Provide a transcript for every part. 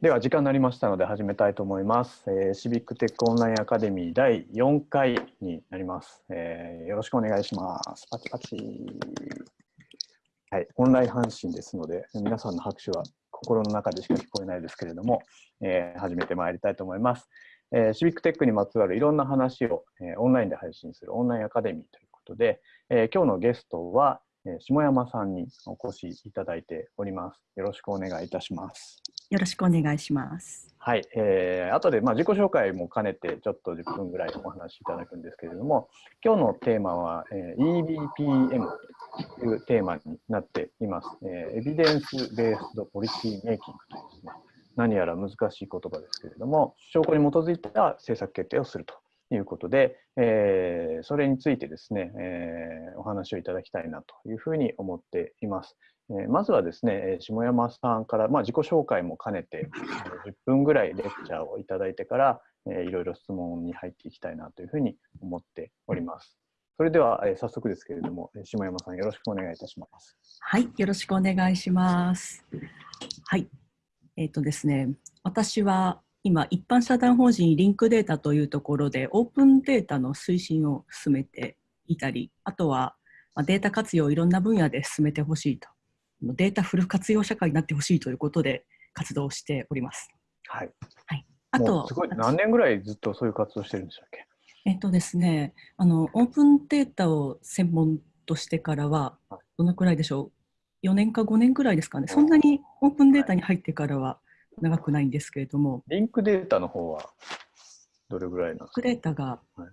では時間になりましたので始めたいと思います。えーシビックテックオンラインアカデミー第4回になります、えーよろしくお願いします。パチパチ。はい、オンライン配信ですので、皆さんの拍手は心の中でしか聞こえないですけれども、えー始めてまいりたいと思います。えーシビックテックにまつわるいろんな話を、えーオンラインで配信するオンラインアカデミーということで、えー今日のゲストは、え下山さんにお越しいただいております。よろしくお願いいたします。よろしくお願いします。はい、えー、後でまあ自己紹介も兼ねてちょっと10分ぐらいお話しいただくんですけれども今日のテーマは、えー EBPM というテーマになっています、えーエビデンス・ベースド・ポリシー・メイキングというですね何やら難しい言葉ですけれども証拠に基づいた政策決定をするということで、えーそれについてですね、えーお話をいただきたいなというふうに思っています。えーまずはですね、えー下山さんから、まあ、自己紹介も兼ねて、10分ぐらいレクチャーをいただいてから、えーいろいろ質問に入っていきたいなというふうに思っております。それでは、えー早速ですけれども、えー下山さんよろしくお願いいたします。はい、よろしくお願いします。はい、えっ、とですね、私は今一般社団法人リンクデータというところでオープンデータの推進を進めていたり、あとはまあデータ活用をいろんな分野で進めてほしいと、データフル活用社会になってほしいということで活動しております。はい。あともうすごい何年ぐらいずっとそういう活動してるんでしたっけ？えっとですね、あのオープンデータを専門としてからははい、どのくらいでしょう、4年か5年くらいですかね、そんなにオープンデータに入ってからは長くないんですけれども、リンクデータの方はどれぐらいなんですクかデータがは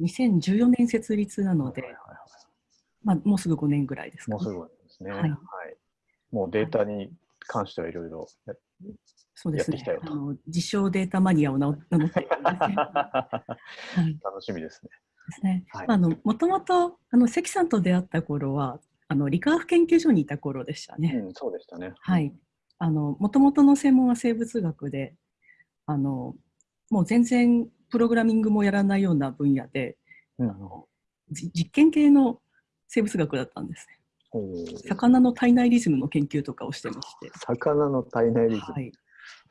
2014年設立なので、はいはいはいまあ、もうすぐ5年ぐらいですか、ね。もうすぐですね。ははいい。もうデータに関してはいろいろやそうですねやってきたよ。とあの自称データマニアを名乗って いるんです楽しみですね。ですね。はいまああのもともとあの関さんと出会った頃はあの理化学研究所にいた頃でしたね。うん、そうでしたね。はい。あの、もともとの専門は生物学で、あの、もう全然プログラミングもやらないような分野で、うん。あのじ実験系の生物学だったんですね。魚の体内リズムの研究とかをしてまして、魚の体内リズム、はい、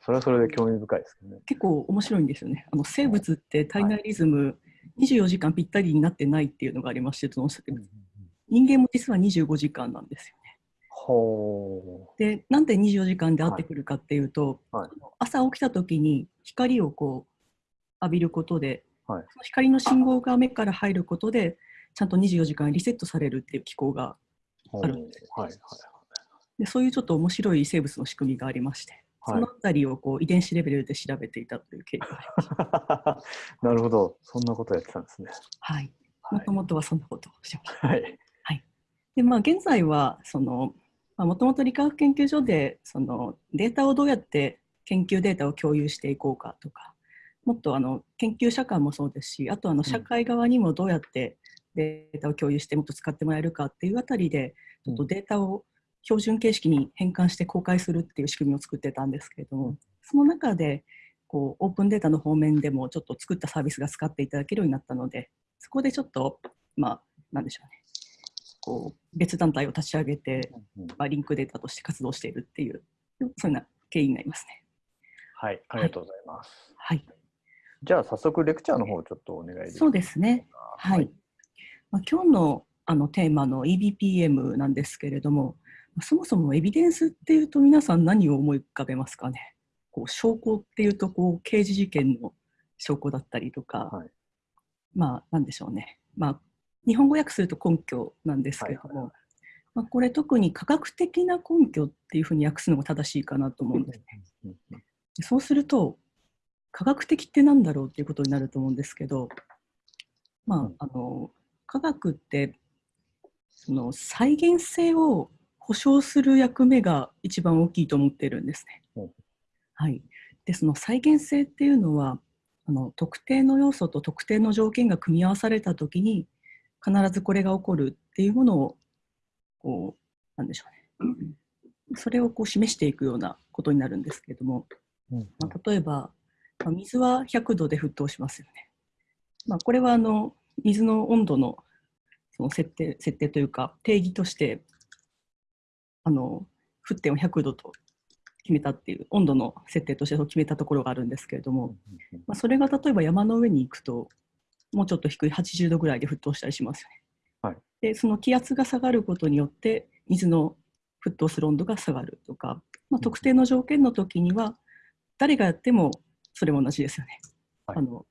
それはそれで興味深いですね。結構面白いんですよね。あの生物って体内リズム24時間ぴったりになってないっていうのがありまして、その人間も実は25時間なんですよね。ほで、なんで24時間で合ってくるかっていうと、はい。朝起きた時に光をこう浴びることで、はい。その光の信号が目から入ることで、ちゃんと24時間リセットされるっていう機構が、う。あるんですはいはいでそういうちょっと面白い生物の仕組みがありまして、はいそのあたりをこう遺伝子レベルで調べていたという経緯があります。なるほど。そんなことやってたんですね。はい。はいもと。もとはそんなことをしてました。はい。で、まあ、現在は、その、もともと理化学研究所で、その、データをどうやって研究データを共有していこうかとか、もっとあの研究者間もそうですし、あとあの社会側にもどうやってデータを共有してもっと使ってもらえるかっていうあたりで、ちょっとデータを標準形式に変換して公開するっていう仕組みを作ってたんですけれども、その中で、こう、オープンデータの方面でもちょっと作ったサービスが使っていただけるようになったので、そこでちょっと、まあ、なんでしょうね。こう別団体を立ち上げて、うんまあ、リンクデータとして活動しているっていう、そういうような経緯になりますね。はい。ありがとうございます。はい。じゃあ、早速レクチャーの方をちょっとお願いそうですね。はい。まあ、今日のあのテーマの EBPM なんですけれども、まあそもそもエビデンスっていうと皆さん何を思い浮かべますかね？こう証拠っていうとこう刑事事件の証拠だったりとか、はいまあなんでしょうね。まあ日本語訳すると根拠なんですけれども、まあ、これ特に科学的な根拠っていうふうに訳すのが正しいかなと思うんですね。そうすると科学的って何だろうっていうことになると思うんですけど、まうんあ、あの科学ってその再現性を保証する役目が一番大きいと思ってるんですね。う。んはい、でその再現性っていうのはあの特定の要素と特定の条件が組み合わされた時に必ずこれが起こるっていうものをこうなんでしょうね。それをこう示していくようなことになるんですけれども、うんまあ、例えば、まあ、水は100度で沸騰しますよね。まあ、これはあの水の温度のその設定設定というか定義としてあの沸点を100度と決めたっていう温度の設定として決めたところがあるんですけれども、まあ、それが例えば山の上に行くともうちょっと低い80度ぐらいで沸騰したりしますよね。はい、でその気圧が下がることによって水の沸騰する温度が下がるとか、まあ、特定の条件の時には誰がやってもそれも同じですよね。はい、あの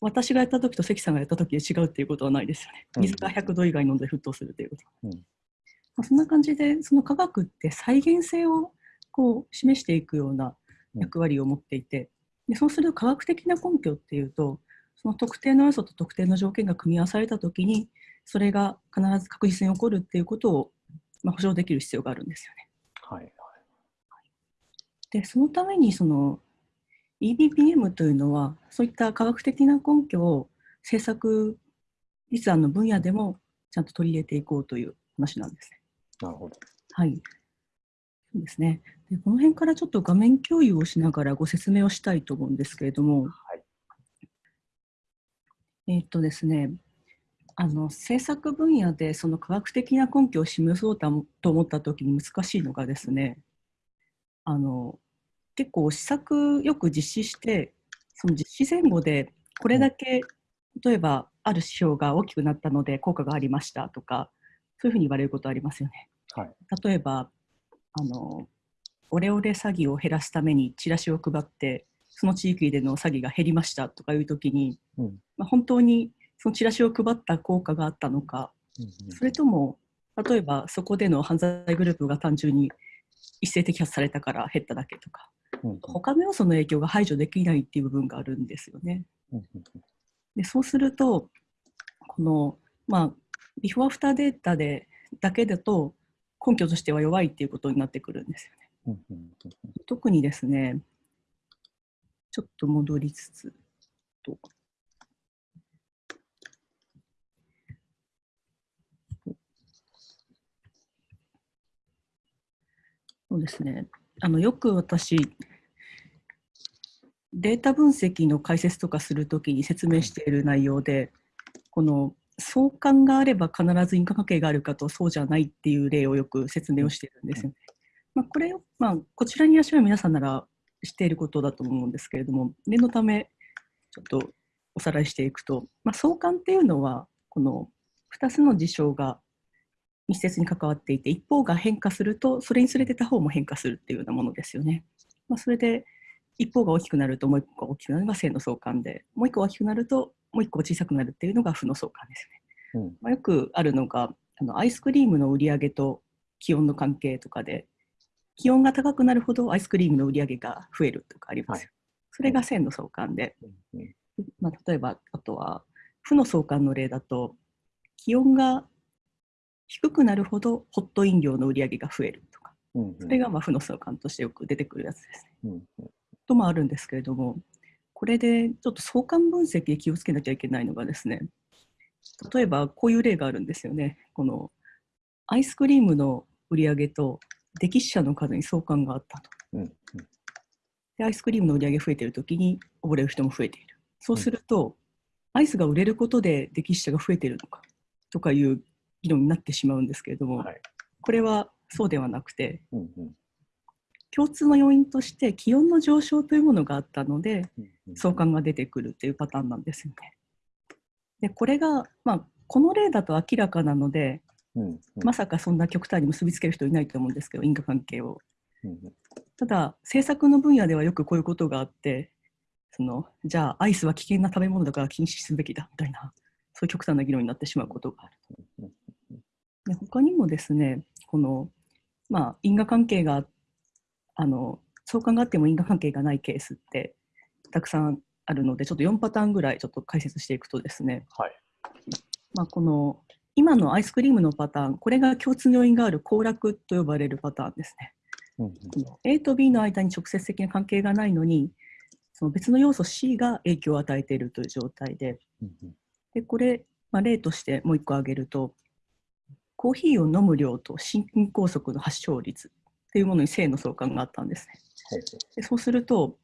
私がやった時と関さんがやった時で違うっていうことはないですよね。水が100度以外の温度で沸騰するということ。うん、まあ、そんな感じでその科学って再現性をこう示していくような役割を持っていて、でそうすると科学的な根拠っていうとその特定の要素と特定の条件が組み合わされたときにそれが必ず確実に起こるっていうことを、まあ、保証できる必要があるんですよね。はいはい、でそのためにその EBPM というのはそういった科学的な根拠を政策立案の分野でもちゃんと取り入れていこうという話なんですね。なるほど。はい。そうですね。でこの辺からちょっと画面共有をしながらご説明をしたいと思うんですけれども、はい、えっ、とですね、あの政策分野でその科学的な根拠を示そうと思った時に難しいのがですね、あの結構施策よく実施してその実施前後でこれだけ例えばある指標が大きくなったので効果がありましたとかそういうふうに言われることありますよね。はい、例えばあのオレオレ詐欺を減らすためにチラシを配ってその地域での詐欺が減りましたとかいう時に、うん、まあ、本当にそのチラシを配った効果があったのか、うんうん、それとも例えばそこでの犯罪グループが単純に一斉摘発されたから減っただけとか、うん、他の要素の影響が排除できないっていう部分があるんですよね。でそうするとこの、まあ、ビフォーアフターデータでだけだと根拠としては弱いっていうことになってくるんですよね。特にですね、ちょっと戻りつつと。ですね。あのよく私、データ分析の解説とかするときに説明している内容で、この相関があれば必ず因果関係があるかとそうじゃないっていう例をよく説明をしているんですよね。まあ、これを、まあ、こちらにいらっしゃる皆さんなら知っていることだと思うんですけれども念のためちょっとおさらいしていくと、まあ、相関っていうのはこの2つの事象が密接に関わっていて一方が変化するとそれに連れてた方も変化するっていうようなものですよね。まあ、それで一方が大きくなるともう一個が大きくなるのが正の相関でもう一個大きくなるともう一個小さくなるっていうのが負の相関ですね。うんまあ、よくあるのがあのアイスクリームの売り上げと気温の関係とかで気温が高くなるほどアイスクリームの売り上げが増えるとかあります。はい、それが線の相関で、うん、まあ、例えばあとは負の相関の例だと気温が低くなるほどホット飲料の売り上げが増えるとか、うんうん、それがまあ負の相関としてよく出てくるやつですね。うんうん、ともあるんですけれどもこれでちょっと相関分析で気をつけなきゃいけないのがですね、例えばこういう例があるんですよね。このアイスクリームの売り上げと溺死者の数に相関があったと。うんうん、でアイスクリームの売り上げ増えているときに溺れる人も増えている。そうすると、アイスが売れることで溺死者が増えているのかとかいう議論になってしまうんですけれども、はい、これはそうではなくて、うんうん、共通の要因として気温の上昇というものがあったので相関が出てくるというパターンなんですよね。でこれが、まあ、この例だと明らかなので、うんうん、まさかそんな極端に結びつける人いないと思うんですけど因果関係を。うん、ただ政策の分野ではよくこういうことがあってそのじゃあアイスは危険な食べ物だから禁止すべきだみたいなそういう極端な議論になってしまうことがある。で他にもですねこの、まあ、因果関係があの相関があっても因果関係がないケースってたくさんあるのでちょっと4パターンぐらいちょっと解説していくとですね、はい。まあ、この今のアイスクリームのパターンこれが共通の要因がある行楽と呼ばれるパターンですね。うんうん、A と B の間に直接的な関係がないのにその別の要素 C が影響を与えているという状態で。でこれ、まあ、例としてもう1個挙げるとコーヒーを飲む量と心筋梗塞の発症率っていうものに性の相関があったんですね。でそうすると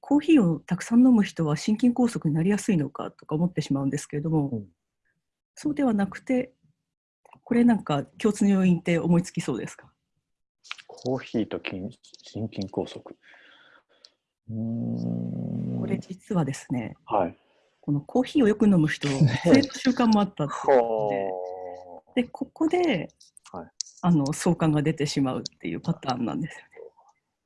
コーヒーをたくさん飲む人は心筋梗塞になりやすいのかとか思ってしまうんですけれども、うん、そうではなくてこれなんか共通の要因って思いつきそうですか？コーヒーと心心筋梗塞。これ実はですね、はい。このコーヒーをよく飲む人、そういう習慣もあったっていうことで、でここで、はいあの相関が出てしまうっていうパターンなんですよね。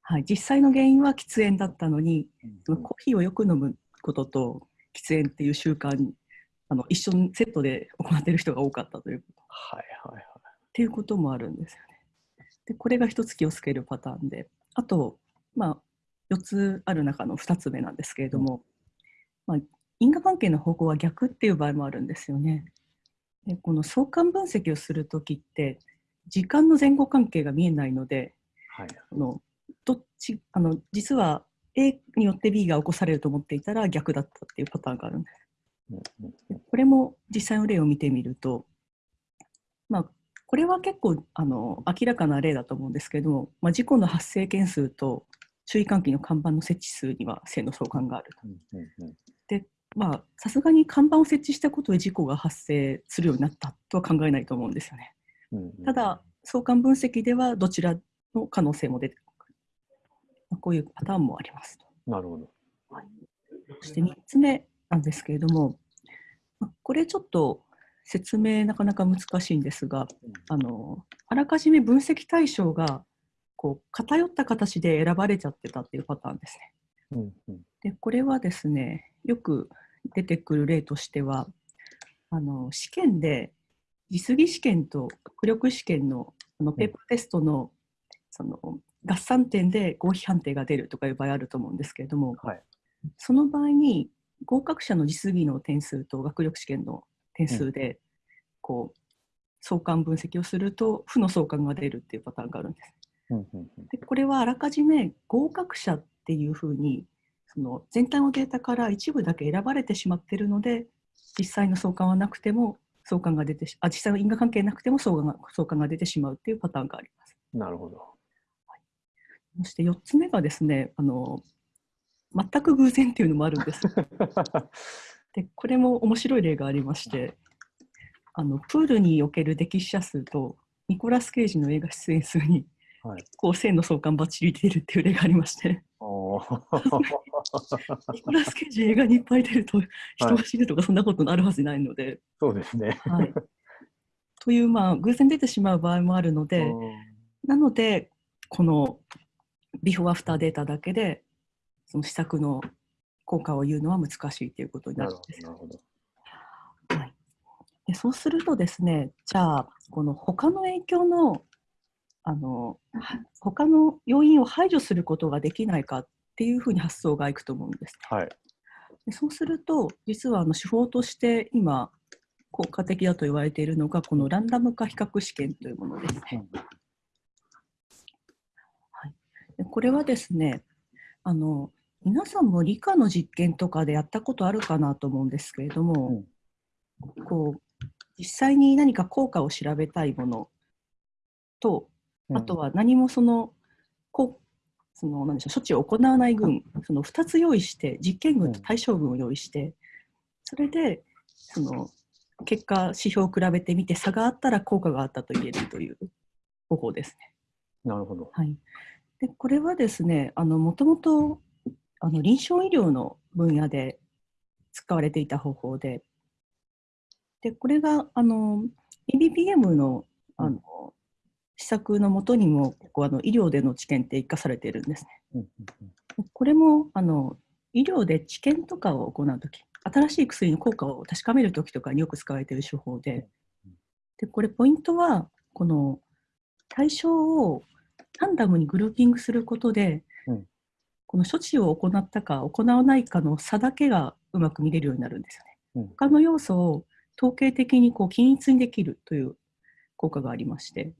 はい、実際の原因は喫煙だったのに、そのコーヒーをよく飲むことと喫煙っていう習慣にあの一緒にセットで行っている人が多かったということっはいはいはい。ていうこともあるんですよね。でこれが一つ気をつけるパターンであと、まあ、4つある中の2つ目なんですけれども、まあ、因果関係の方向は逆っていう場合もあるんですよね。でこの相関分析をするときって時間の前後関係が見えないのではい。あのどっちあの実は A によって B が起こされると思っていたら逆だったっていうパターンがあるんです。これも実際の例を見てみると、まあ、これは結構あの明らかな例だと思うんですけども、まあ、事故の発生件数と注意喚起の看板の設置数には正の相関があると。うんうんうんまあさすがに看板を設置したことで事故が発生するようになったとは考えないと思うんですよね。うんうんただ、相関分析ではどちらの可能性も出てくる。まあこういうパターンもありますと。なるほど。そして3つ目なんですけれども、まあこれちょっと説明なかなか難しいんですが、あのあらかじめ分析対象がこう偏った形で選ばれちゃってたっていうパターンですね。うんうんでこれはですねよく出てくる例としてはあの試験で実技試験と学力試験のあのペーパーテストの,、その合算点で合否判定が出るとかいう場合あると思うんですけれどもはい。その場合に合格者の実技の点数と学力試験の点数で、こう相関分析をすると負の相関が出るっていうパターンがあるんです。うんうんうんでこれはあらかじめ合格者っていうふうにその全体のデータから一部だけ選ばれてしまっているので実際の相関はなくても相関が出てしあ実際の因果関係なくても相関が相関が出てしまうっていうパターンがあります。なるほど。そして4つ目がですねあの全く偶然っていうのもあるんです。でこれも面白い例がありましてあのプールにおける溺死者数とニコラス・ケイジの映画出演数にはい。こう線の相関ばっちり出るっていう例がありまして。ニコラス・ケイジ映画にいっぱい出ると人が死ぬとかそんなことあるはずないので、そうですね。はい、というまあ偶然出てしまう場合もあるので、なのでこのビフォーアフターデータだけでその施策の効果を言うのは難しいということにななるんです。なるほど。はい、でそうするとですねじゃあこの他の影響のあのは他の要因を排除することができないかっていうふうに発想がいくと思うんです。はい。でそうすると、実はあの手法として今、効果的だと言われているのが、このランダム化比較試験というものですね。はい、でこれはですねあの、皆さんも理科の実験とかでやったことあるかなと思うんですけれども、こう実際に何か効果を調べたいものと、あとは何もその、こうその何でしょう処置を行わない群、その2つ用意して、実験群と対象群を用意して、それでその結果、指標を比べてみて、差があったら効果があったと言えるという方法ですね。なるほど。はい、でこれはですね、あのもともとあの臨床医療の分野で使われていた方法で、でこれがあの EBPM のあの施策のもとにも結構あの医療での知見って生かされているんですね。これもあの医療で治験とかを行うとき、新しい薬の効果を確かめるときとかによく使われている手法で、でこれポイントは、この対象をランダムにグルーピングすることで、うんこの処置を行ったか行わないかの差だけがうまく見れるようになるんですよね。うん他の要素を統計的にこう均一にできるという効果がありまして、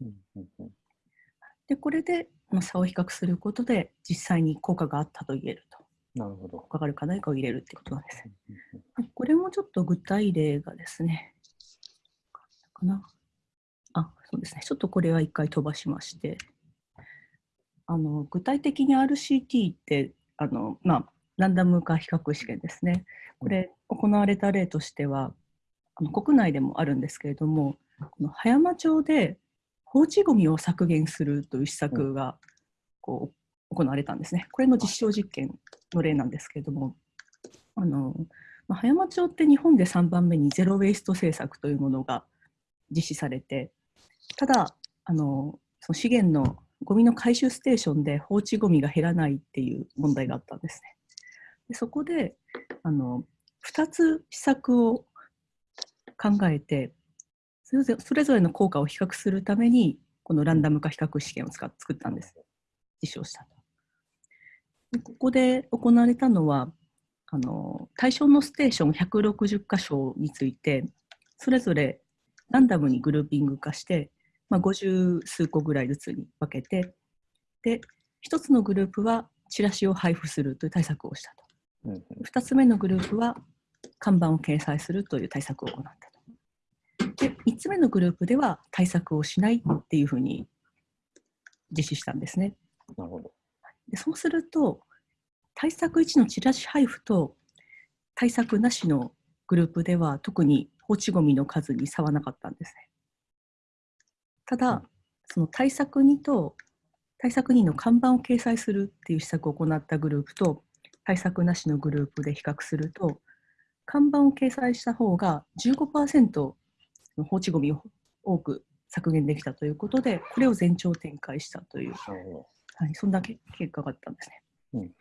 でこれでまあ差を比較することで実際に効果があったと言えると。なるほど。効果があるかないかを入れるってことなんです。これもちょっと具体例がですね、かな。あ、そうですね。ちょっとこれは一回飛ばしまして、あの具体的に RCT って、あのまあ、ランダム化比較試験ですね。これ、行われた例としては、あの国内でもあるんですけれども、この葉山町で放置ゴミを削減するという施策がこう行われたんですね。これの実証実験の例なんですけれども、あのま、葉山町って日本で3番目にゼロ・ウェイスト政策というものが実施されて、ただ、あのその資源のゴミの回収ステーションで放置ゴミが減らないっていう問題があったんですね。でそこであの2つ施策を考えてそれぞれの効果を比較するためにこのランダム化比較試験を使っ作ったんです。実証したと。でここで行われたのはあの対象のステーション160箇所についてそれぞれランダムにグルーピング化してまあ、50数個ぐらいずつに分けてで1つのグループはチラシを配布するという対策をしたと、うん、2つ目のグループは看板を掲載するという対策を行ったとで3つ目のグループでは対策をしないっていうふうに実施したんですね。なるほど。でそうすると対策1のチラシ配布と対策なしのグループでは特に放置ごみの数に差はなかったんですね。ただ、その対策2と対策2の看板を掲載するっていう施策を行ったグループと対策なしのグループで比較すると看板を掲載した方が15%の放置ごみを多く削減できたということでこれを全長展開したという、はい、そんな結果があったんですね。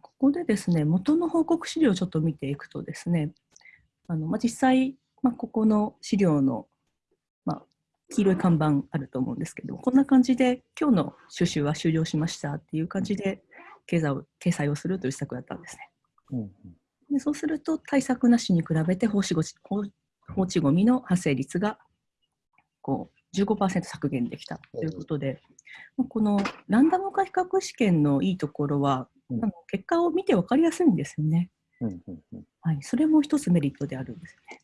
ここでですね元の報告資料をちょっと見ていくとですねあの、まあ、実際、まあ、ここの資料の黄色い看板あると思うんですけどこんな感じで今日の収集は終了しましたっていう感じで経済を掲載をするという施策だったんですね。うんうん、でそうすると対策なしに比べて放置ご放置ごみの発生率がこう15%削減できたということで、うん、このランダム化比較試験のいいところは、うん、あの結果を見て分かりやすいんですよね。うんうんうん、はい、それも一つメリットであるんですね。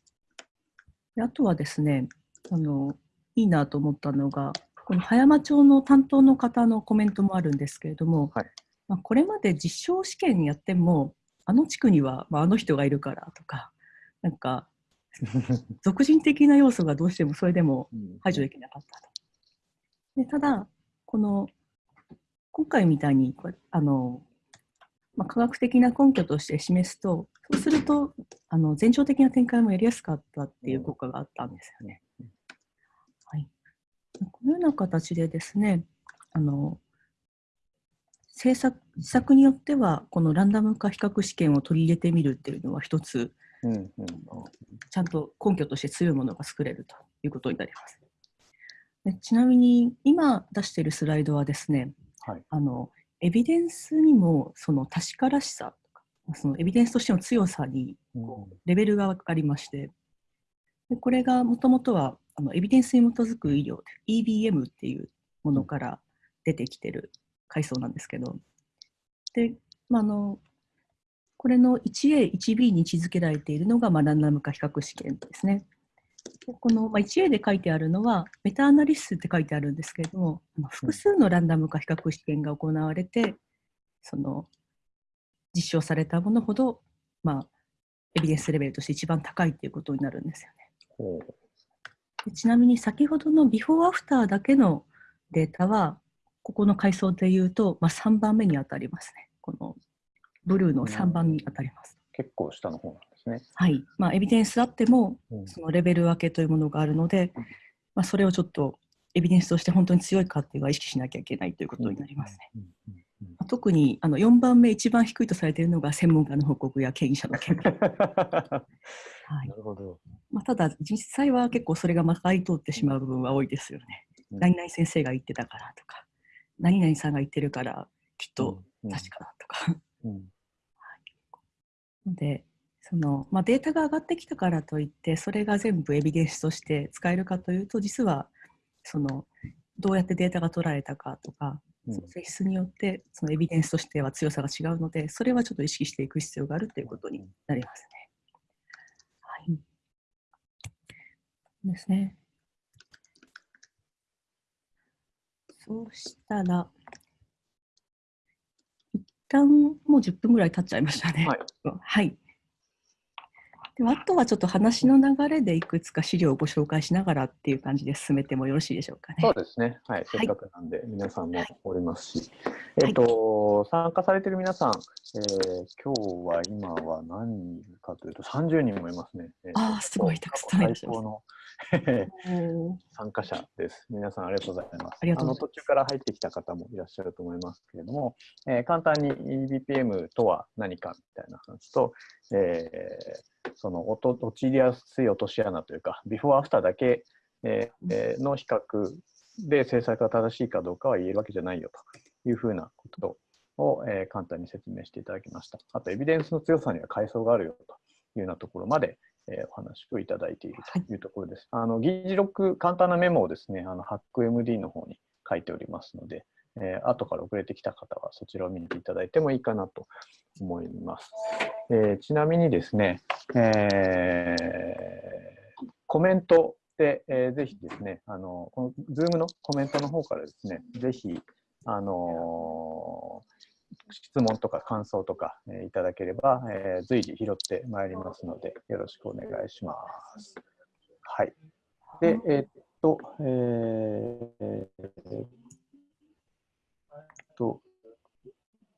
であとはですねあのいいなと思ったのが、この葉山町の担当の方のコメントもあるんですけれども、はい、まあ、これまで実証試験やっても、あの地区には、まあ、あの人がいるからとか、なんか、俗人的な要素がどうしてもそれでも排除できなかったと。でただ、この今回みたいにあの、まあ、科学的な根拠として示すと、そうするとあの前兆的な展開もやりやすかったっていう効果があったんですよね。このような形でですね、あの政策施策によっては、このランダム化比較試験を取り入れてみるっていうのは一つ、うんうん、ちゃんと根拠として強いものが作れるということになります。でちなみに今出しているスライドはですね、はい、あのエビデンスにもその確からしさとかそのエビデンスとしての強さにレベルがありまして、でこれがもともとはあのエビデンスに基づく医療 EBM っていうものから出てきてる階層なんですけどで、まあ、あのこれの 1A、1B に位置づけられているのが、まあ、ランダム化比較試験ですね。でこの、まあ、1A で書いてあるのは、メタアナリシスって書いてあるんですけれども、複数のランダム化比較試験が行われて、その実証されたものほど、まあ、エビデンスレベルとして一番高いということになるんですよね。ちなみに先ほどのビフォーアフターだけのデータは、ここの階層でいうと、まあ、3番目に当たりますね。このブルーの3番に当たります。結構下の方なんですね。はい。まあ、エビデンスあっても、そのレベル分けというものがあるので、まあ、それをちょっとエビデンスとして本当に強いかっていうのは意識しなきゃいけないということになりますね。特にあの4番目、一番低いとされているのが専門家の報告や権威者の見解。はい、なるほど。まあ、ただ、実際は結構それがまかり通ってしまう部分は多いですよね。うん、何々先生が言ってたからとか、何々さんが言ってるからきっと確かだとか。で、そのまあ、データが上がってきたからといってそれが全部エビデンスとして使えるかというと実はそのどうやってデータが取られたかとかその性質によってそのエビデンスとしては強さが違うのでそれはちょっと意識していく必要があるということになりますね。ですね。そうしたら、一旦もう10分ぐらい経っちゃいましたね。はい。はい、ではあとはちょっと話の流れでいくつか資料をご紹介しながらっていう感じで進めてもよろしいでしょうかね。そうですね。はい。せっかくなんで、皆さんもおりますし。えっ、と、参加されている皆さん、えー今日は今は何人かというと、30人もいますね。えーあーすごいたくさんいらっしゃいます最高の 参加者です。皆さんありがとうございます。あの途中から入ってきた方もいらっしゃると思いますけれども、えー簡単に EBPM とは何かみたいな話と、えーその陥りやすい落とし穴というか、ビフォーアフターだけ、えーえーの比較で制作が正しいかどうかは言えるわけじゃないよというふうなことを、えー簡単に説明していただきました。あと、エビデンスの強さには階層があるよというようなところまで、えーお話をいただいているというところです。あの議事録、簡単なメモをですね、あの HackMD の方に書いておりますので、えー後から遅れてきた方はそちらを見ていただいてもいいかなと思います。えーちなみにですね、えーコメントで、えーぜひですね、あのこの Zoom のコメントの方からですね、ぜひ、あの質問とか感想とか、えーいただければ、えー随時拾ってまいりますので、よろしくお願いします。はい。で、えーっと、えーと、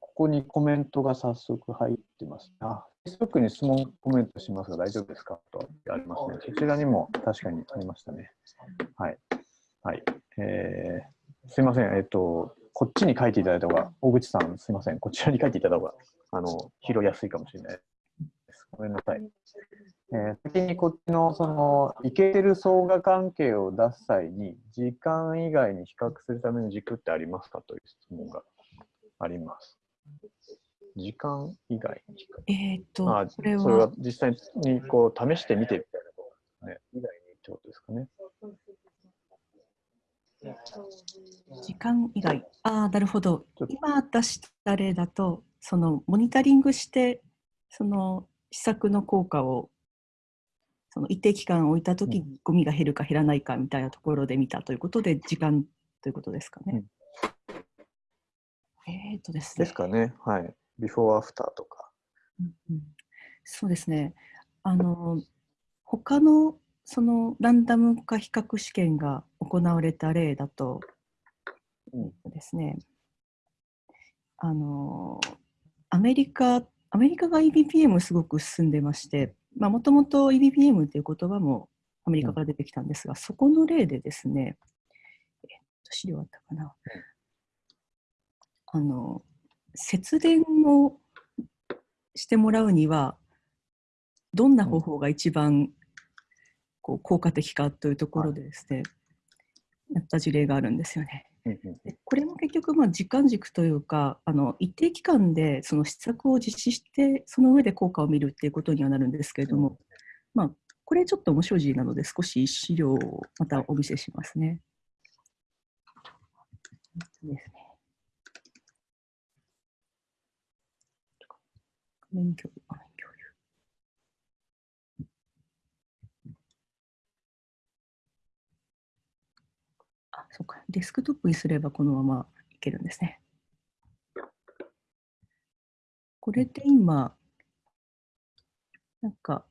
ここにコメントが早速入ってます。あ、Facebook に質問コメントしますが大丈夫ですか？とありますね。そちらにも確かにありましたね。はい。はい。えー、すいません。えっと、こっちに書いていただいた方が、大口さん、すいません。こちらに書いていただいた方が、あの、拾いやすいかもしれない。ごめんなさい。えー先にこっちの、その、いけてる相互関係を出す際に、時間以外に比較するための軸ってありますかという質問があります。時間以外に比較えっ、と、あこれはそれは実際にこう試してみてみたいなことですね。以外にってことですかね。時間以外。ああ、なるほど。今出した例だと、そのモニタリングして、その施策の効果を、その一定期間置いたときうにゴミが減るか減らないかみたいなところで見たということで、時間ということですかね。えっ、とですね。ですかね。はい。ビフォーアフターとか。うんうんそうですね。あの他のそのランダム化比較試験が行われた例だと、うんえっとですね、あのアメリカアメリカが EBPM すごく進んでまして、まあもともと EBPM という言葉もアメリカから出てきたんですが、そこの例でですね、えっと資料あったかな。あの節電をしてもらうにはどんな方法が一番こう効果的かというところでですね、やった事例があるんですよね。これも結局まあ時間軸というかあの一定期間でその施策を実施してその上で効果を見るっていうことにはなるんですけれども、まあこれちょっと面白いなので少し資料をまたお見せしますね。ですね。画面共有画面共有あ、そうか。デスクトップにすればこのままいけるんですね。これで今、なんか、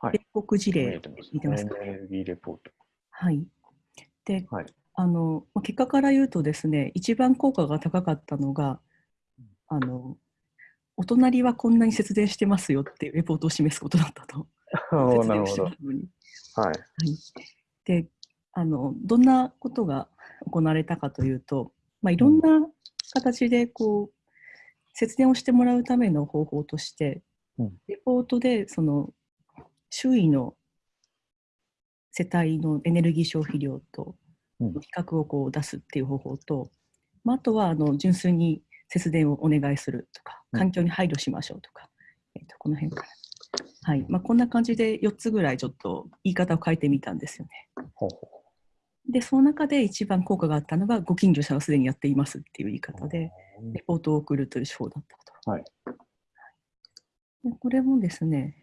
はい米国事見例見てますか？エネルギーレポート。はい。で、はいあのまあ結果から言うとですね、一番効果が高かったのが、あのお隣はこんなに節電してますよっていうレポートを示すことだったと。はい。はい、であのどんなことが行われたかというと、まあ、いろんな形でこう節電をしてもらうための方法として、うん。レポートでその周囲の世帯のエネルギー消費量とうん。比較をこう出すっていう方法と、まあ、あとはあの純粋に節電をお願いするとかうん。環境に配慮しましょうとか、えっとこの辺から。はい。まあ、こんな感じで4つぐらいちょっと言い方を変えてみたんですよね。ほうほで、その中で一番効果があったのが、ご近所さんはすでにやっていますっていう言い方で、うレポートを送るという手法だったと。はい。でこれもですね、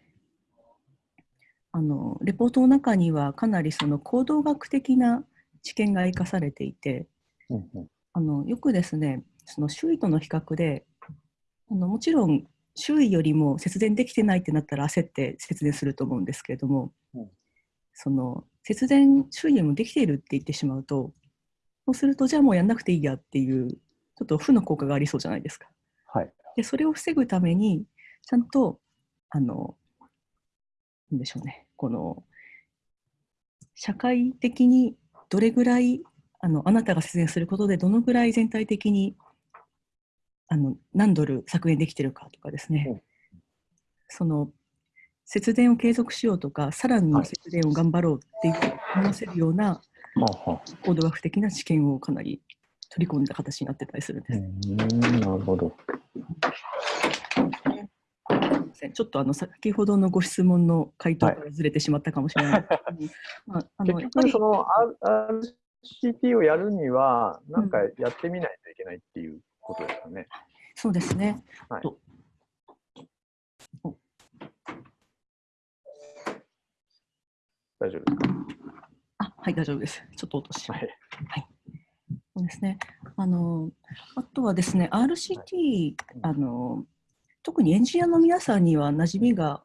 あのレポートの中にはかなりその行動学的な知見が生かされていて、うんうん。あのよくですね、その周囲との比較で、あのもちろん周囲よりも節電できてないってなったら焦って節電すると思うんですけれども、うん。その節電周囲よりもできているって言ってしまうとそうするとじゃあもうやんなくていいやっていうちょっと負の効果がありそうじゃないですか。はい。でそれを防ぐためにちゃんとあのなんでしょうねこの社会的にどれぐらいあのあなたが節電することでどのぐらい全体的にあの何ドル削減できてるかとかですね、うんその節電を継続しようとかさらにはい節電を頑張ろうっていう思わせるような行動学的な知見をかなり取り込んだ形になってたりするんです。うーんなるほど。ちょっとあの先ほどのご質問の回答からずれてしまったかもしれないですけど、まあ、あの結やっぱり局その RCT をやるにはなんかやってみないといけないっていうことですかね。そうですね。はい大丈夫ですか？あはい、大丈夫です。ちょっと落とします。はい。そうですね。あの、あとはですね、RCT、あの、特にエンジニアの皆さんには馴染みが、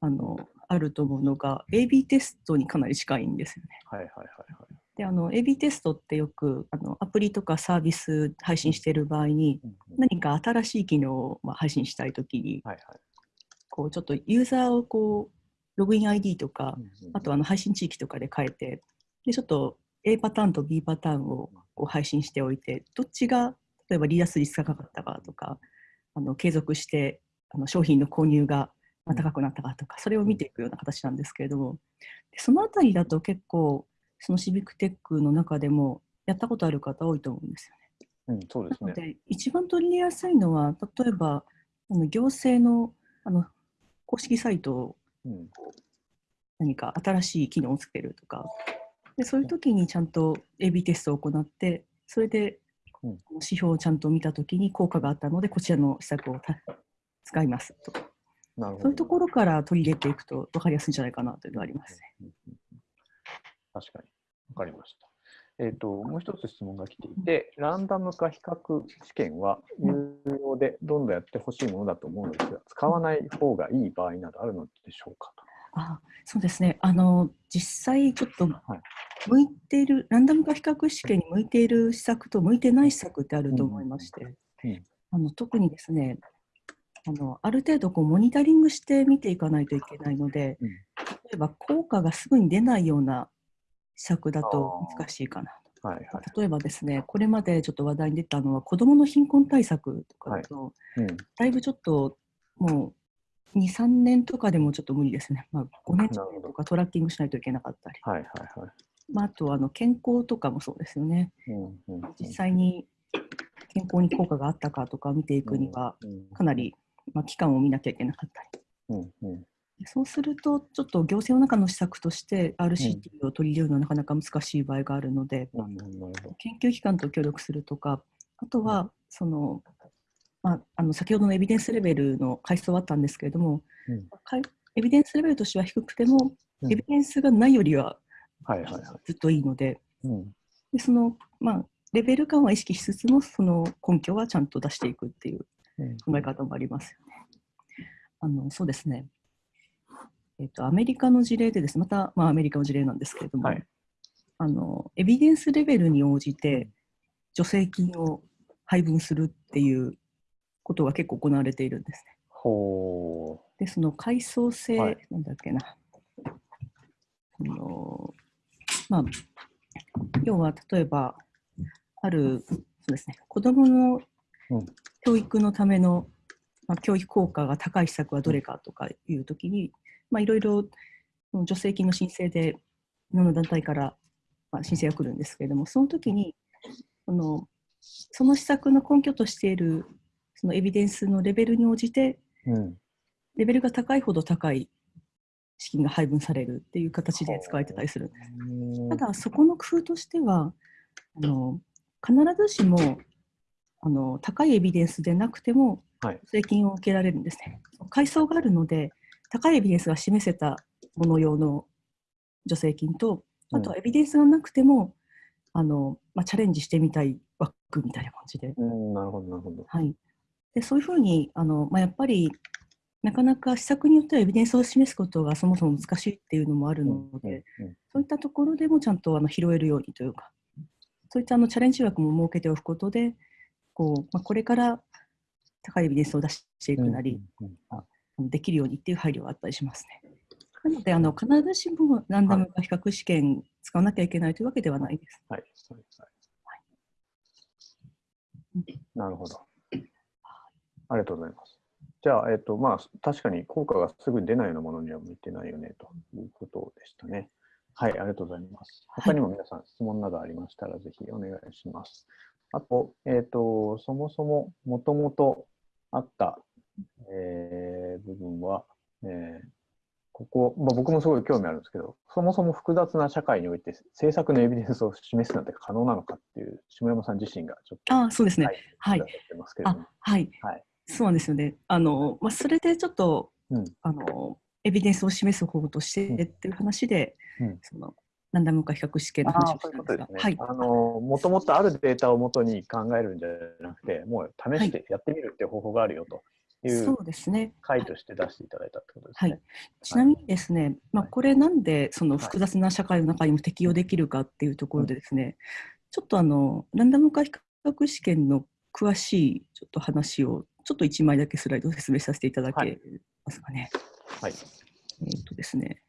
あの、あると思うのが、AB テストにかなり近いんですよね。はいはいはいはい。で、あの、AB テストってよく、あの、アプリとかサービス配信している場合に、何か新しい機能をまあ配信したいときに、はいはい。こう、ちょっとユーザーをこう、ログイン ID とか、あとあの配信地域とかで変えて、でちょっと A パターンと B パターンをこう配信しておいて、どっちが例えば離脱率が高かったかとか、あの継続してあの商品の購入がまあ高くなったかとか、それを見ていくような形なんですけれども、でそのあたりだと結構、そのシビックテックの中でもやったことある方多いと思うんですよね。うん、そうですね。なので、一番取り入れやすいのは、例えばあの行政のあの公式サイトをうん何か新しい機能をつけるとかでそういう時にちゃんと AB テストを行ってそれでうん指標をちゃんと見た時に効果があったのでこちらの施策をた使いますとかなるほど。そういうところから取り入れていくと分かりやすいんじゃないかなというのがありますね。確かに。わかりました。えっ、と、もう一つ質問が来ていて、ランダム化比較試験は有料でどんどんやってほしいものだと思うのですが、使わない方がいい場合などあるのでしょうかと。あそうですね。あの実際ちょっとはい。向いているランダム化比較試験に向いている施策と向いてない施策ってあると思いまして、うん。あの特にですねあのある程度こうモニタリングして見ていかないといけないので、うん。例えば効果がすぐに出ないような施策だと難しいかなはいはい。と。例えばですね、これまでちょっと話題に出たのは子どもの貧困対策とかだと、うん、だいぶちょっともう2、3年とかでもちょっと無理ですね。まあ、5年とかトラッキングしないといけなかったり。はいはいはい。まあ、あとあの健康とかもそうですよね。うんうんうん実際に健康に効果があったかとかを見ていくには、うんかなり、まあ、期間を見なきゃいけなかったり。うんうんそうすると、ちょっと行政の中の施策として RCT を取り入れるのはなかなか難しい場合があるので、うん。研究機関と協力するとか、あとは、その、まあ、あの先ほどのエビデンスレベルの階層はあったんですけれども、うんエビデンスレベルとしては低くても、うんエビデンスがないよりは。ずっといいので、うんでその、まあ、レベル感は意識しつつも、その根拠はちゃんと出していくっていううん考え方もありますよね。あのそうですね。えっと、アメリカの事例でです、また、まあ、アメリカの事例なんですけれども、はいあのエビデンスレベルに応じて助成金を配分するっていうことが結構行われているんですね。ほで、その階層性、はいなんだっけな。あのまあ、要は例えば、ある、そうですね、子どものうん教育のための、まあ、教育効果が高い施策はどれかとかいうときに、まあ、いろいろ助成金の申請で、いろんな団体から、まあ、申請が来るんですけれども、その時に、そのその施策の根拠としているそのエビデンスのレベルに応じて、う。うん。レベルが高いほど高い資金が配分されるっていう形で使われてたりするんです。ただ、そこの工夫としては、あの必ずしもあの高いエビデンスでなくてもはい助成金を受けられるんですね。階層があるので、高いエビデンスが示せたもの用の助成金と、あとはエビデンスがなくても、あのまあ、チャレンジしてみたい枠みたいな感じで、うん、なるほどなるほど。はい、でそういうふうにあの、まあ、やっぱりなかなか施策によってはエビデンスを示すことがそもそも難しいっていうのもあるので、そういったところでもちゃんとあの拾えるようにというか、そういったあのチャレンジ枠も設けておくことで、こうまあ、これから高いエビデンスを出していくなり、できるようにっていう配慮があったりしますね。なので、あの必ずしもランダム化比較試験使わなきゃいけないというわけではないです。はい、そうです。はい、なるほど。ありがとうございます。じゃあ、えっと、まあ、確かに効果がすぐに出ないようなものには向いてないよね、ということでしたね。はい、ありがとうございます。他にも皆さん質問などありましたら、ぜひお願いします。あと、えっ、と、そもそももともとあった、えー、部分は、えー、ここ、まあ、僕もすごい興味あるんですけど、そもそも複雑な社会において政策のエビデンスを示すなんて可能なのかっていう、下山さん自身がちょっと。あそうですね。はい。はい、はい。はいそうなんですよね。あの、まあ、それでちょっと、うん、あの、エビデンスを示す方法としてっていう話で、うん、そのランダム化比較試験の話をしたんですが、はい、あのもともとあるデータをもとに考えるんじゃなくて、もう試してやってみるっていう方法があるよと。いうそうですね。回として出していただいたってことですね。はい、ちなみにですね、まあ、これなんでその複雑な社会の中にも適用できるかっていうところでですね、ちょっとあのランダム化比較試験の詳しいちょっと話をちょっと1枚だけスライドを説明させていただけますかね。はい。えっ、とですね、